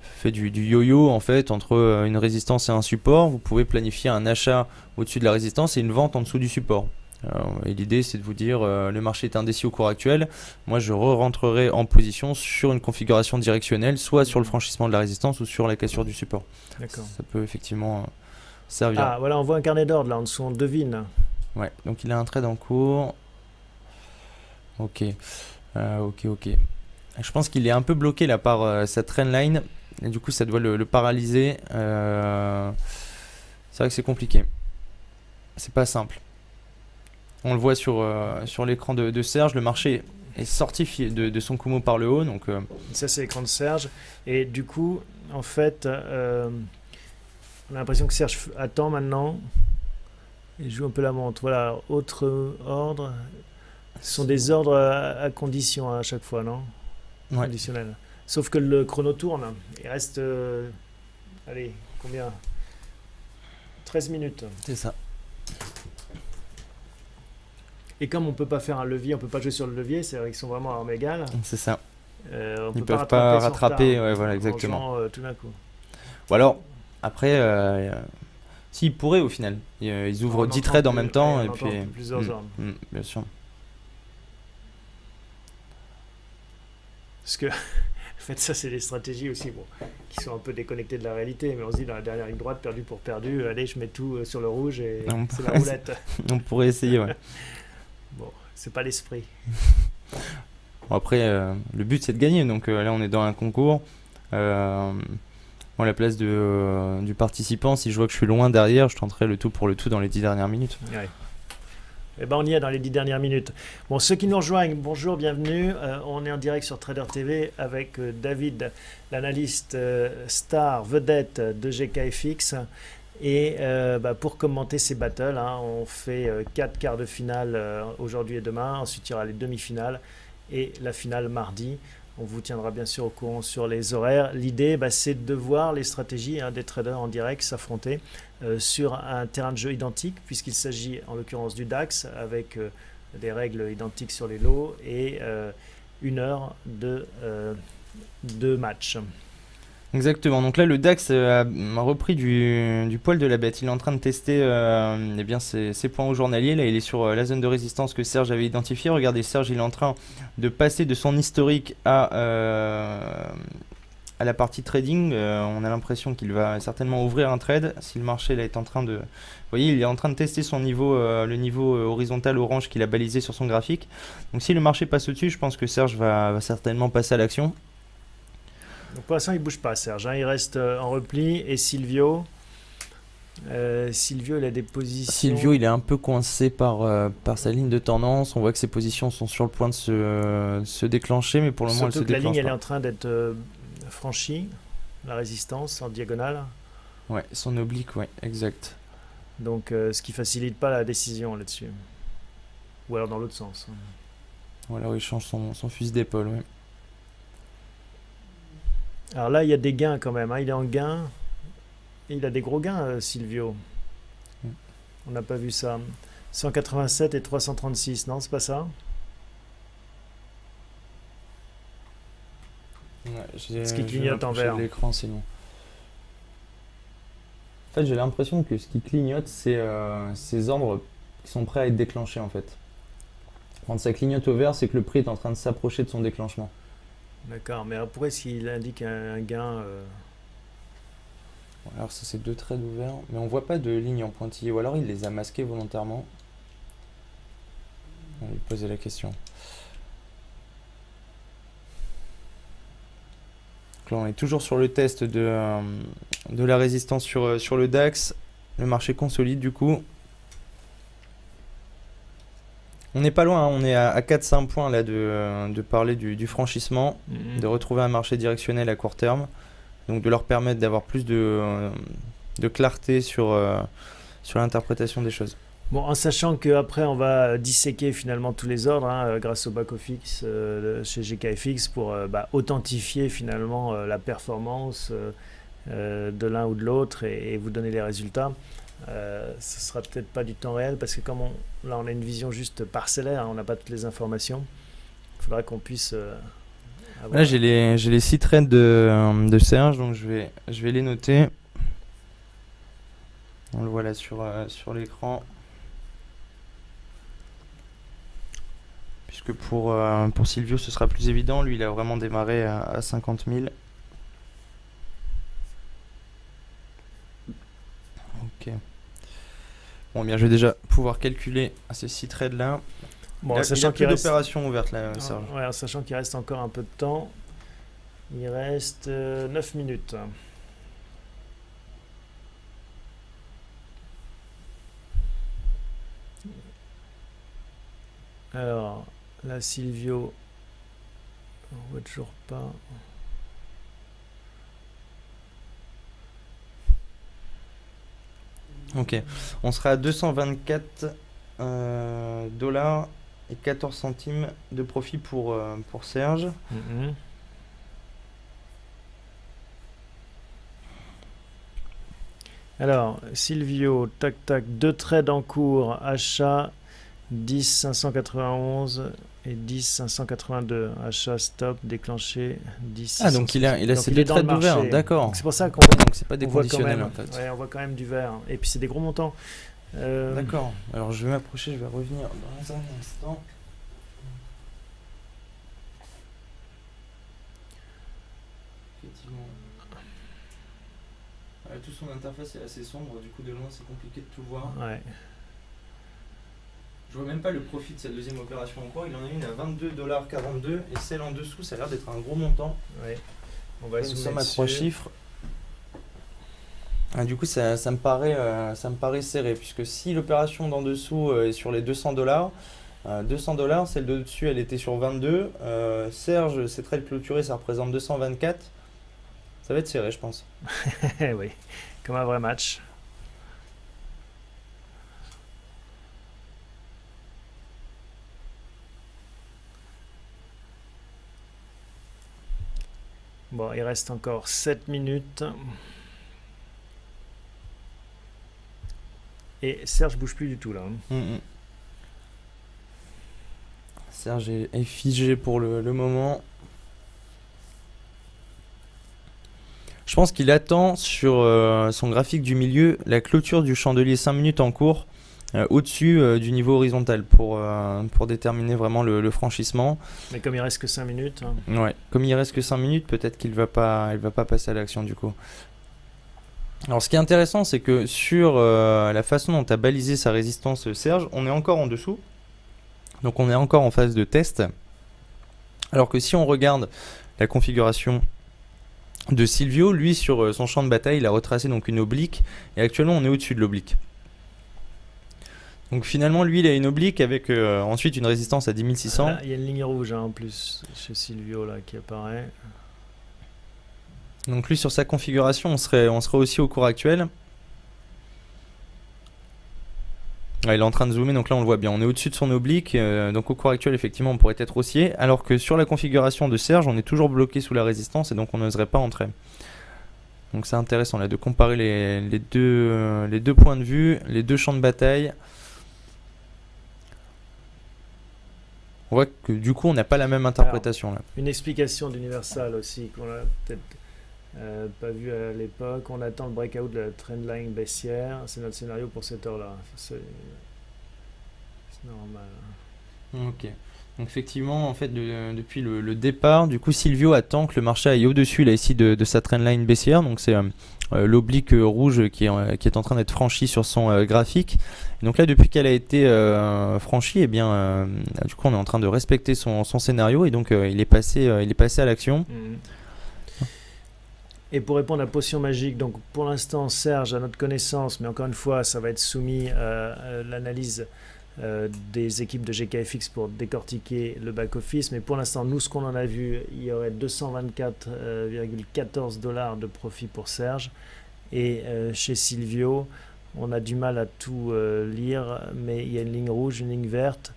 fait du yo-yo en fait entre une résistance et un support. Vous pouvez planifier un achat au-dessus de la résistance et une vente en dessous du support. Et l'idée c'est de vous dire le marché est indécis au cours actuel. Moi je re-rentrerai en position sur une configuration directionnelle, soit sur le franchissement de la résistance ou sur la cassure du support. Ça peut effectivement euh, servir. Ah, voilà, on voit un carnet d'ordre là en dessous, on devine. Ouais, donc il a un trade en cours. Ok, euh, ok, ok. Je pense qu'il est un peu bloqué là par euh, cette trendline. Et du coup, ça doit le, paralyser. c'est vrai que c'est compliqué. C'est pas simple. On le voit sur, sur l'écran de, Serge. Le marché est sorti de, de son Kumo par le haut. Donc, Ça, c'est l'écran de Serge. Et du coup, en fait, euh, on a l'impression que Serge attend maintenant et joue un peu la montre. Voilà, autre ordre. Ce sont des ordres à, condition à chaque fois, non? Conditionnel. Sauf que le chrono tourne. Il reste. Euh, allez, combien? 13 minutes. C'est ça. Et comme on peut pas faire un levier, on peut pas jouer sur le levier, c'est vrai qu'ils sont vraiment à armes égales. C'est ça. Euh, Ils peuvent pas rattraper, ouais, voilà, exactement. Euh, tout d'un coup. Ou alors, après, euh, s'ils pourraient au final, ils ouvrent 10 trades en même temps et puis. Plusieurs mm, mm, bien sûr. Parce que fait, ça, c'est des stratégies aussi bon, qui sont un peu déconnectées de la réalité. Mais on se dit, dans la dernière ligne droite, perdu pour perdu, allez, je mets tout euh, sur le rouge et c'est la roulette. on pourrait essayer, ouais. bon, c'est pas l'esprit. après, euh, le but, c'est de gagner. Donc là, on est dans un concours. Euh, à la place de, du participant, si je vois que je suis loin derrière, je tenterai le tout pour le tout dans les 10 dernières minutes. Ouais. Eh ben, on y est dans les 10 dernières minutes. Bon, ceux qui nous rejoignent, bonjour, bienvenue. Euh, on est en direct sur Trader TV avec euh, David, l'analyste euh, star vedette de GKFX. Et bah, pour commenter ces battles, hein, on fait 4 quarts de finale aujourd'hui et demain. Ensuite, il y aura les demi-finales et la finale mardi. On vous tiendra bien sûr au courant sur les horaires. L'idée, bah, c'est de voir les stratégies hein, des traders en direct s'affronter euh, sur un terrain de jeu identique, puisqu'il s'agit en l'occurrence du DAX, avec euh, des règles identiques sur les lots et euh, une heure de, de match. Exactement. Donc là, le DAX a repris du, poil de la bête. Il est en train de tester eh bien, ses, points au journalier. Là, il est sur la zone de résistance que Serge avait identifiée. Regardez, Serge, il est en train de passer de son historique à, la partie trading. on a l'impression qu'il va certainement ouvrir un trade. Si le marché là, est en train de... Voyez, il est en train de tester son niveau, le niveau horizontal orange qu'il a balisé sur son graphique. Donc si le marché passe au-dessus, je pense que Serge va certainement passer à l'action. Donc pour l'instant, il bouge pas, Serge. Hein. Il reste euh, en repli. Et Silvio euh, Silvio, il a des positions. Silvio, il est un peu coincé par, euh, par sa ligne de tendance. On voit que ses positions sont sur le point de se, se déclencher, mais pour le moment, elle se que la ligne, elle est en train d'être franchie, la résistance en diagonale. Ouais, son oblique, ouais, exact. Donc, ce qui facilite pas la décision là-dessus. Ou alors dans l'autre sens. Hein. Ou alors il change son, son fusil d'épaule, ouais. Alors là, il y a des gains quand même. Hein. Il est en gain. il a des gros gains, euh, Silvio. Mm. On n'a pas vu ça. 187 et 336, non, c'est pas ça? Ce qui clignote en vert. l'écran sinon. En fait, j'ai l'impression que ce qui clignote, c'est euh, ces ordres qui sont prêts à être déclenchés en fait. Quand ça clignote au vert, c'est que le prix est en train de s'approcher de son déclenchement. D'accord, mais est-ce qu'il indique un, gain euh Alors ça c'est deux traits ouverts, mais on voit pas de ligne en pointillé, ou alors il les a masqués volontairement. On lui poser la question. là on est toujours sur le test de, euh, la résistance euh, sur le DAX. Le marché consolide du coup. On n'est pas loin, hein. on est à, 4-5 points là de, parler du, franchissement, mhm. de retrouver un marché directionnel à court terme, donc de leur permettre d'avoir plus de, de, clarté sur, euh, sur l'interprétation des choses. Bon, en sachant qu'après on va disséquer finalement tous les ordres hein, euh, grâce au back-office euh, chez GKFX pour bah, authentifier finalement la performance de l'un ou de l'autre et, vous donner les résultats. Euh, ce sera peut-être pas du temps réel parce que comme on, là on a une vision juste parcellaire, hein, on n'a pas toutes les informations. Il faudra qu'on puisse. Euh, là j'ai les les six trades de, euh, de, Serge donc je vais je vais les noter. On le voit là sur sur l'écran. Puisque pour pour Silvio ce sera plus évident, lui il a vraiment démarré à, à 50 000. Ok. Bon, bien, je vais déjà pouvoir calculer ces six trades là. Bon, sachant qu'il reste d'opération ouverte là, Ouais, sachant qu'il reste encore un peu de temps. Il reste 9 euh, minutes. Alors, là, Silvio, on voit toujours pas. Ok, on sera à 224 euh, dollars et 14 centimes de profit pour, euh, pour Serge. Mm-hmm. Alors, Silvio, tac tac, deux trades en cours, achat 10 591 et 10 582. Achat stop déclenché 10 Ah donc il a il a ces deux trades ouverts, d'accord. C'est pour ça qu'on donc c'est pas déconditionnel en fait. Ouais, on voit quand même du vert et puis c'est des gros montants. Euh, d'accord. Alors je vais m'approcher, je vais revenir dans un instant. effectivement. Ouais, tout son interface est assez sombre, du coup de loin c'est compliqué de tout voir. Ouais. Je vois même pas le profit de sa deuxième opération en cours. Il en a une à 22,42$ et celle en dessous, ça a l'air d'être un gros montant. Ouais. On va Une zoomer somme à trois chiffres. Ah, du coup, ça, ça me paraît, euh, ça me paraît serré, puisque si l'opération d'en dessous euh, est sur les 200 dollars, 200 dollars, celle de dessus, elle était sur 22. Euh, Serge, c'est très clôturé, ça représente 224. Ça va être serré, je pense. Oui, comme un vrai match. Bon, il reste encore 7 minutes. Et Serge bouge plus du tout là. hein. Mm, mm. Serge est, figé pour le, le moment. Je pense qu'il attend sur euh, son graphique du milieu la clôture du chandelier 5 minutes en cours euh, au-dessus euh, du niveau horizontal pour, euh, pour déterminer vraiment le, le franchissement. Mais comme il reste que 5 minutes, hein, Ouais. Comme il reste que 5 minutes, peut-être qu'il va pas, il va pas passer à l'action du coup. Alors ce qui est intéressant, c'est que sur la façon dont a balisé sa résistance Serge, on est encore en dessous. Donc on est encore en phase de test. Alors que si on regarde la configuration de Silvio, lui sur son champ de bataille, il a retracé donc une oblique et actuellement on est au-dessus de l'oblique. Donc finalement lui il a une oblique avec euh, ensuite une résistance à 10600. là, il y a une ligne rouge hein, en plus chez Silvio là qui apparaît. Donc lui sur sa configuration on serait, on serait aussi au cours actuel. Ouais, il est en train de zoomer donc là on le voit bien, on est au-dessus de son oblique, euh, donc au cours actuel effectivement on pourrait être haussier, alors que sur la configuration de Serge on est toujours bloqué sous la résistance et donc on n'oserait pas entrer. Donc c'est intéressant là de comparer les, les deux, euh, les deux points de vue, les deux champs de bataille. On voit que du coup on n'a pas la même interprétation là. Une explication d'Universal aussi qu'on a peut-être euh, pas vu à l'époque. On attend le breakout de la trendline baissière. C'est notre scénario pour cette heure-là. C'est normal. Ok. Donc effectivement, en fait, de- depuis le, le départ, du coup, Silvio attend que le marché aille au-dessus là ici de, de sa trendline baissière. Donc c'est euh, l'oblique euh, rouge qui est, en- train d'être franchie sur son euh, graphique. Donc là, depuis qu'elle a été euh, franchie, eh bien, du coup, on est en train de respecter son, scénario et donc il est passé, il est passé à l'action. Mhm. Et pour répondre à la potion magique, donc pour l'instant, Serge, à notre connaissance, mais encore une fois, ça va être soumis à l'analyse euh, des équipes de GKFX pour décortiquer le back-office. Mais pour l'instant, nous, ce qu'on en a vu, il y aurait 224,14 dollars de profit pour Serge. Et euh, chez Silvio, on a du mal à tout euh, lire, mais il y a une ligne rouge, une ligne verte.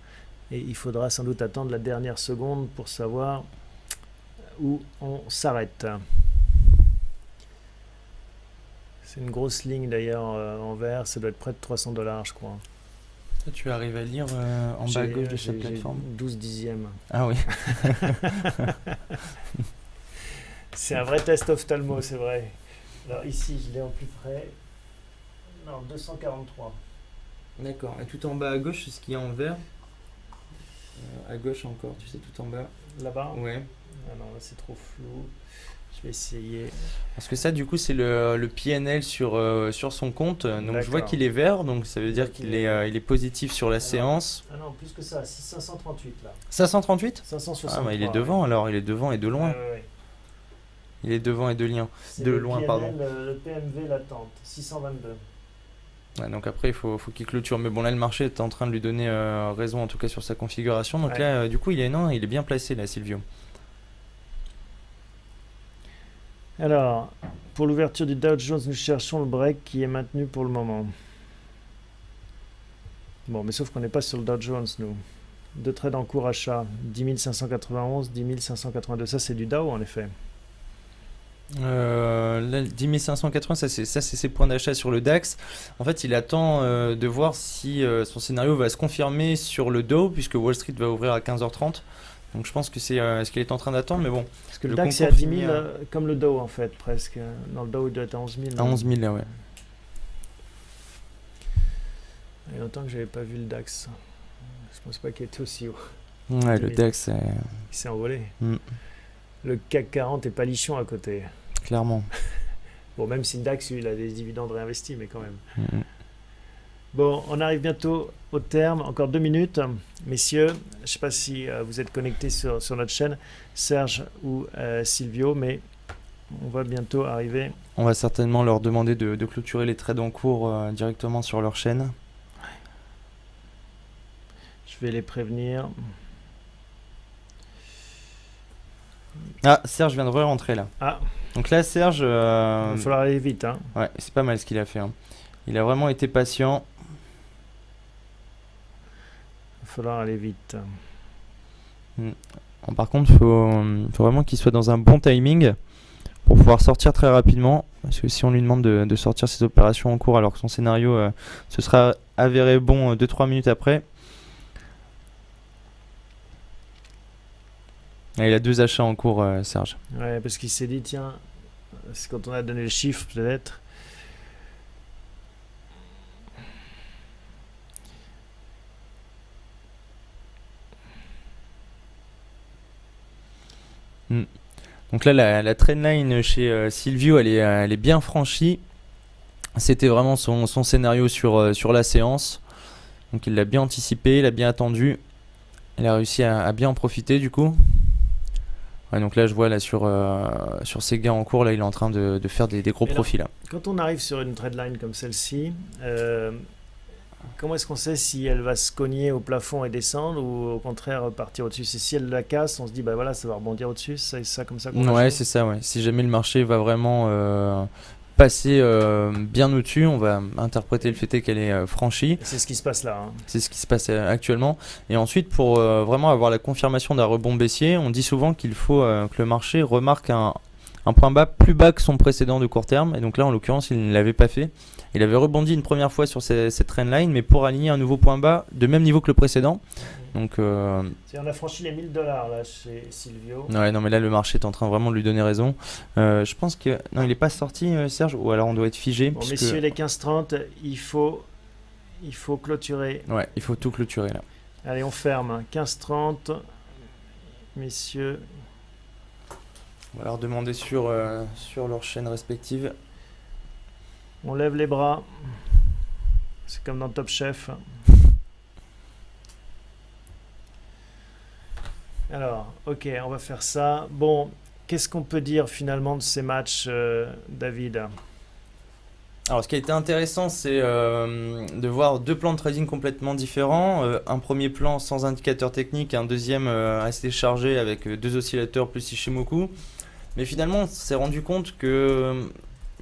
Et il faudra sans doute attendre la dernière seconde pour savoir où on s'arrête. C'est une grosse ligne d'ailleurs euh, en vert, ça doit être près de 300 dollars je crois. Tu arrives à lire euh, en bas à gauche de cette plateforme? 12 dixièmes. Ah oui. C'est un vrai test ophtalmo, c'est vrai. Alors ici, je l'ai en plus près. Non, 243. D'accord. Et tout en bas à gauche, c'est ce qu'il y a en vert? Euh, à gauche encore, tu sais, tout en bas. Là-bas? Ouais. Ah non, là c'est trop flou. Je vais essayer. Parce que ça, du coup, c'est le, le PNL sur, euh, sur son compte. Donc, je vois qu'il est vert, donc ça veut dire qu'il il est, euh, il est positif sur la séance. Ah non, plus que ça, 538 là. 538 563. Ah, bah, il est ouais. devant alors, il est devant et de loin. Ouais. Il est devant et de lien. De le loin, PNL, pardon. euh, Le PMV latente, 622. Ouais, donc après, il faut, faut qu'il clôture. Mais bon, là, le marché est en train de lui donner raison, en tout cas sur sa configuration. Donc là, du coup, il est, non, il est bien placé, là, Silvio. Alors, pour l'ouverture du Dow Jones, nous cherchons le break qui est maintenu pour le moment. Bon, mais sauf qu'on n'est pas sur le Dow Jones, nous. Deux trades en cours achat, 10 591, 10 582. Ça, c'est du Dow, en effet. Euh, là, 10 580, ça c'est ça, c'est ses points d'achat sur le DAX. En fait, il attend euh, de voir si euh, son scénario va se confirmer sur le Dow, puisque Wall Street va ouvrir à 15h30. Donc je pense que c'est euh, ce qu'il est en train d'attendre, mais bon, Parce que le, Le DAX, c'est à concours 10 000, finit à- euh, comme le Dow, en fait, presque. Dans le Dow, il doit être à 11 000. à 11 000 là, ouais. Il y a longtemps que j'avais pas vu le DAX. Je pense pas qu'il était aussi haut. Ouais, le. DAX, Il s'est envolé. Mm. le CAC 40 est palichon à côté. Clairement. bon, même si le DAX, il a des dividendes réinvestis, mais quand même. Mm. Bon, on arrive bientôt au terme, encore deux minutes. Messieurs, je ne sais pas si euh, vous êtes connectés sur, sur, notre chaîne, Serge ou euh, Silvio, mais on va bientôt arriver. On va certainement leur demander de, de clôturer les trades en cours euh, directement sur leur chaîne. Je vais les prévenir. Ah, Serge vient de re-rentrer là. Ah. Donc là, Serge. Euh, Il va falloir aller vite. Hein. Ouais, c'est pas mal ce qu'il a fait. hein. Il a vraiment été patient. Il va falloir aller vite. Bon, par contre, il faut, faut vraiment qu'il soit dans un bon timing pour pouvoir sortir très rapidement. Parce que si on lui demande de, de sortir ses opérations en cours alors que son scénario euh, se sera avéré bon 2-3 minutes après. Il a deux achats en cours, euh, Serge. Ouais, parce qu'il s'est dit, tiens, c'est quand on a donné le chiffre, peut-être. Donc là, la, la trendline chez euh, Silvio, elle est, euh, elle est bien franchie. C'était vraiment son, son scénario sur, euh, sur la séance. Donc il l'a bien anticipé, il a bien attendu. Il a réussi à, à bien en profiter du coup. Ouais, donc là, je vois là sur, euh, sur ses gains en cours, là, il est en train de, de faire des, des gros là- profits là. Quand on arrive sur une trendline comme celle-ci, euh, comment est-ce qu'on sait si elle va se cogner au plafond et descendre ou au contraire partir au-dessus? C'est si elle la casse, on se dit, bah voilà, ça va rebondir au-dessus, c'est ça comme ça qu'on Ouais, c'est ça, ouais. Si jamais le marché va vraiment euh, passer euh, bien au-dessus, on va interpréter le fait qu'elle est euh, franchie. C'est ce qui se passe là. hein. C'est ce qui se passe actuellement. Et ensuite, pour vraiment avoir la confirmation d'un rebond baissier, on dit souvent qu'il faut que le marché remarque un, un point bas plus bas que son précédent de court terme. Et donc là, en l'occurrence, il ne l'avait pas fait. Il avait rebondi une première fois sur ces- cette trendline, mais pour aligner un nouveau point bas de même niveau que le précédent. Donc, euh, On a franchi les 1000 dollars là chez Silvio. ouais, non, mais là, le marché est en train vraiment de lui donner raison. Euh, je pense que. Non, il n'est pas sorti, euh, Serge, ou alors on doit être figé. Bon, puisque- messieurs, les 15-30, il faut, il faut clôturer. Ouais, il faut tout clôturer là. Allez, on ferme. 15-30. Messieurs, On va leur demander sur, euh, sur leur chaîne respective. On lève les bras. C'est comme dans Top Chef. Alors, ok, on va faire ça. Bon, qu'est-ce qu'on peut dire finalement de ces matchs, euh, David? Alors, ce qui a été intéressant, c'est euh, de voir deux plans de trading complètement différents. Euh, un premier plan sans indicateur technique, un deuxième assez chargé avec deux oscillateurs plus Ishimoku. Mais finalement, on s'est rendu compte que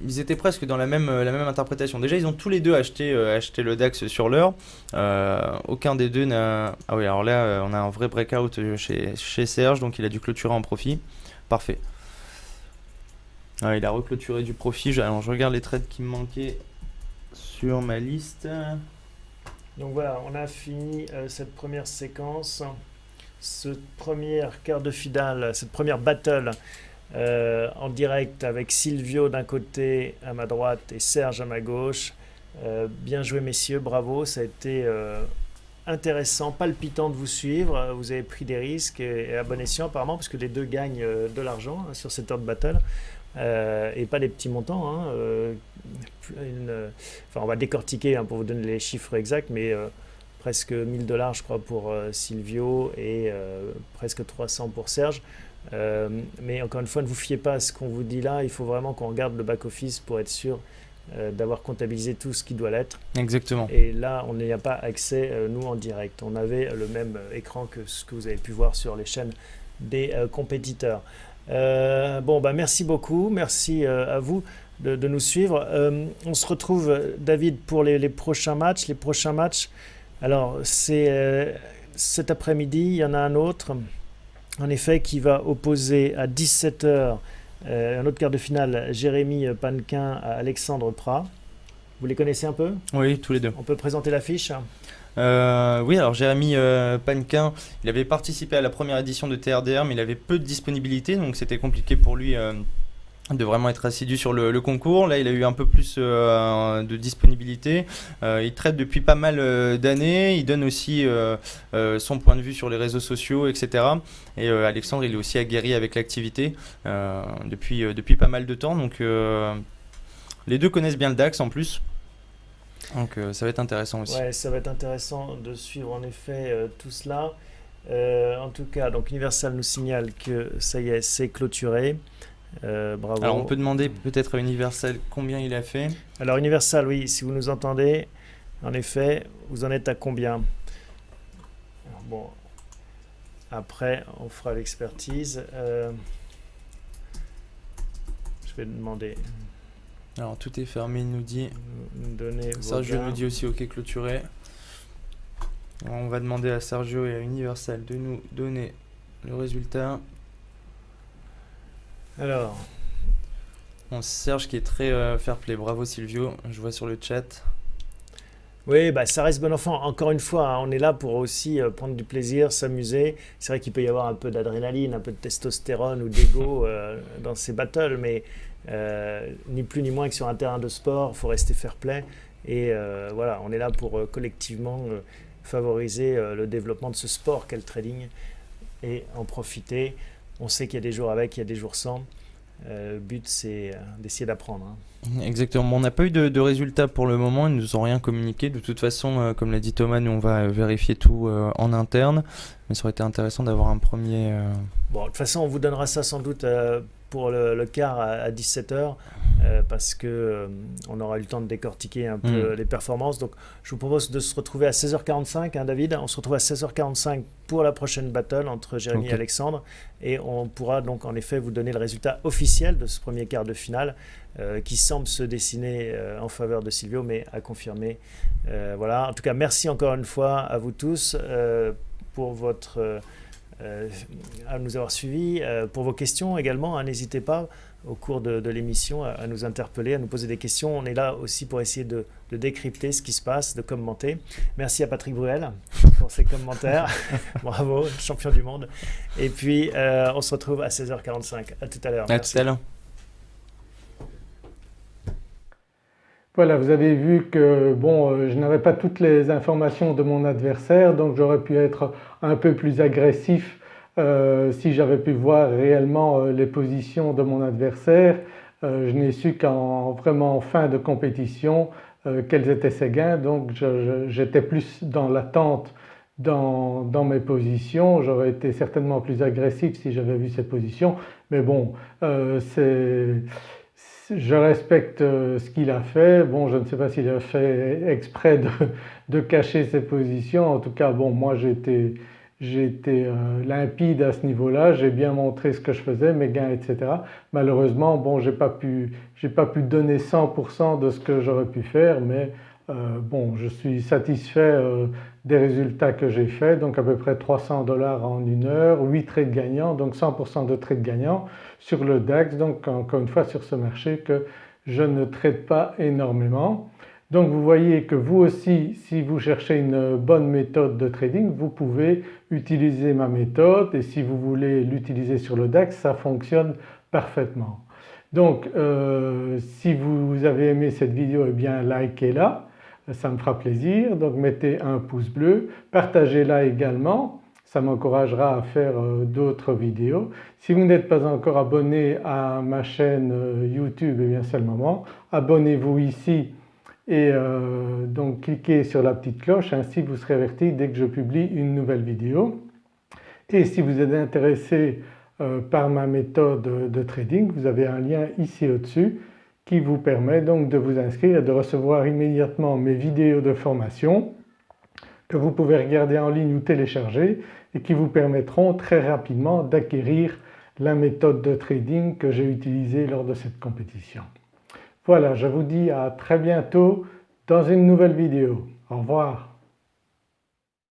ils étaient presque dans la même, euh, la même interprétation. Déjà, ils ont tous les deux acheté, euh, acheté le DAX sur l'heure. Euh, aucun des deux n'a. Ah oui, alors là, on a un vrai breakout chez, chez Serge, donc il a dû clôturer en profit. Parfait. Ah, il a reclôturé du profit. Alors, je regarde les trades qui me manquaient sur ma liste. Donc voilà, on a fini cette première séquence, ce premier quart de finale, cette première battle euh, en direct avec Silvio d'un côté à ma droite et Serge à ma gauche. Euh, bien joué messieurs, bravo, ça a été euh, intéressant, palpitant de vous suivre. Vous avez pris des risques et, et à bon escient apparemment, parce que les deux gagnent de l'argent hein, sur cette heure de battle. Et pas des petits montants. hein, enfin, on va décortiquer hein, pour vous donner les chiffres exacts, mais presque 1000 dollars, je crois, pour Silvio et presque 300 pour Serge. Euh, mais encore une fois, ne vous fiez pas à ce qu'on vous dit là. Il faut vraiment qu'on regarde le back-office pour être sûr euh, d'avoir comptabilisé tout ce qui doit l'être. Exactement. Et là, on n'y a pas accès, euh, nous, en direct. On avait le même écran que ce que vous avez pu voir sur les chaînes des compétiteurs. Bon, bah, merci beaucoup. Merci à vous de, de nous suivre. On se retrouve, David, pour les, les prochains matchs. Les prochains matchs, alors, c'est cet après-midi. Il y en a un autre, en effet, qui va opposer à 17h un autre quart de finale, Jérémy Panquin à Alexandre Prat. Vous les connaissez un peu? Oui, tous les deux. On peut présenter l'affiche? Euh, oui, alors Jérémy euh, Panquin, il avait participé à la première édition de TRDR, mais il avait peu de disponibilité, donc c'était compliqué pour lui euh, de vraiment être assidu sur le, concours. Là, il a eu un peu plus euh, de disponibilité. Euh, il traite depuis pas mal euh, d'années. Il donne aussi son point de vue sur les réseaux sociaux, etc. Et Alexandre, il est aussi aguerri avec l'activité depuis, depuis pas mal de temps. Donc, les deux connaissent bien le DAX en plus. Donc, ça va être intéressant aussi. Ouais, ça va être intéressant de suivre en effet tout cela. en tout cas, donc Universal nous signale que ça y est, c'est clôturé. Euh, bravo. Alors on peut demander peut-être à Universal combien il a fait. Alors Universal, oui, si vous nous entendez, en effet, vous en êtes à combien Bon, après on fera l'expertise. Euh, je vais demander. Alors tout est fermé, il nous dit. Sergio nous dit aussi OK clôturé. on va demander à Sergio et à Universal de nous donner le résultat. Alors. Bon, Serge qui est très euh, fair play. Bravo Silvio, je vois sur le chat. Oui, bah, ça reste bon enfant. Encore une fois, hein, on est là pour aussi euh, prendre du plaisir, s'amuser. C'est vrai qu'il peut y avoir un peu d'adrénaline, un peu de testostérone ou d'ego euh, dans ces battles, mais ni plus ni moins que sur un terrain de sport, il faut rester fair play. Et voilà, on est là pour collectivement favoriser le développement de ce sport qu'est le trading et en profiter. On sait qu'il y a des jours avec, il y a des jours sans. Euh, le but, c'est euh, d'essayer d'apprendre. Hein. Exactement. on n'a pas eu de, résultats pour le moment. Ils ne nous ont rien communiqué. De toute façon, euh, comme l'a dit Thomas, nous, on va vérifier tout en interne. Mais ça aurait été intéressant d'avoir un premier. Bon, de toute façon, on vous donnera ça sans doute pour le, quart à, 17h. parce que on aura eu le temps de décortiquer un peu mm. les performances. Donc, je vous propose de se retrouver à 16h45, hein, David. On se retrouve à 16h45 pour la prochaine battle entre Jérémy et Alexandre. Et on pourra donc en effet vous donner le résultat officiel de ce premier quart de finale euh, qui semble se dessiner euh, en faveur de Silvio, mais à confirmer. Euh, voilà. En tout cas, merci encore une fois à vous tous pour votre à nous avoir suivis, pour vos questions également. Hein, n'hésitez pas au cours de, l'émission à, nous interpeller, à nous poser des questions. On est là aussi pour essayer de, décrypter ce qui se passe, de commenter. Merci à Patrick Bruel pour ses commentaires. Bravo, champion du monde. Et puis, euh, on se retrouve à 16h45. À tout à l'heure. À tout à l'heure. Voilà, vous avez vu que bon, euh, je n'avais pas toutes les informations de mon adversaire, donc j'aurais pu être un peu plus agressif euh, si j'avais pu voir réellement euh, les positions de mon adversaire, euh, je n'ai su qu'en vraiment fin de compétition quels étaient ses gains. Donc j'étais plus dans l'attente dans, mes positions, j'aurais été certainement plus agressif si j'avais vu ses positions mais bon je respecte ce qu'il a fait, bon je ne sais pas s'il a fait exprès de, de, cacher ses positions, en tout cas bon moi j'ai j'ai été euh, limpide à ce niveau-là, j'ai bien montré ce que je faisais, mes gains etc. Malheureusement bon j'ai pas pu pas pu donner 100% de ce que j'aurais pu faire mais euh, bon je suis satisfait euh, des résultats que j'ai faits donc à peu près 300 dollars en une heure, 8 trades gagnants donc 100% de trades gagnants sur le DAX donc encore une fois sur ce marché que je ne trade pas énormément. Donc vous voyez que vous aussi si vous cherchez une bonne méthode de trading vous pouvez utiliser ma méthode et si vous voulez l'utiliser sur le DAX ça fonctionne parfaitement. Donc euh, si vous avez aimé cette vidéo eh bien likez-la, ça me fera plaisir. Donc mettez un pouce bleu, partagez-la également. Ça m'encouragera à faire euh, d'autres vidéos. Si vous n'êtes pas encore abonné à ma chaîne euh, YouTube eh bien c'est le moment, abonnez-vous ici et euh, donc cliquez sur la petite cloche. Ainsi vous serez averti dès que je publie une nouvelle vidéo. Et si vous êtes intéressé par ma méthode de trading vous avez un lien ici au-dessus qui vous permet donc de vous inscrire et de recevoir immédiatement mes vidéos de formation que vous pouvez regarder en ligne ou télécharger et qui vous permettront très rapidement d'acquérir la méthode de trading que j'ai utilisée lors de cette compétition. Voilà, je vous dis à très bientôt dans une nouvelle vidéo. Au revoir.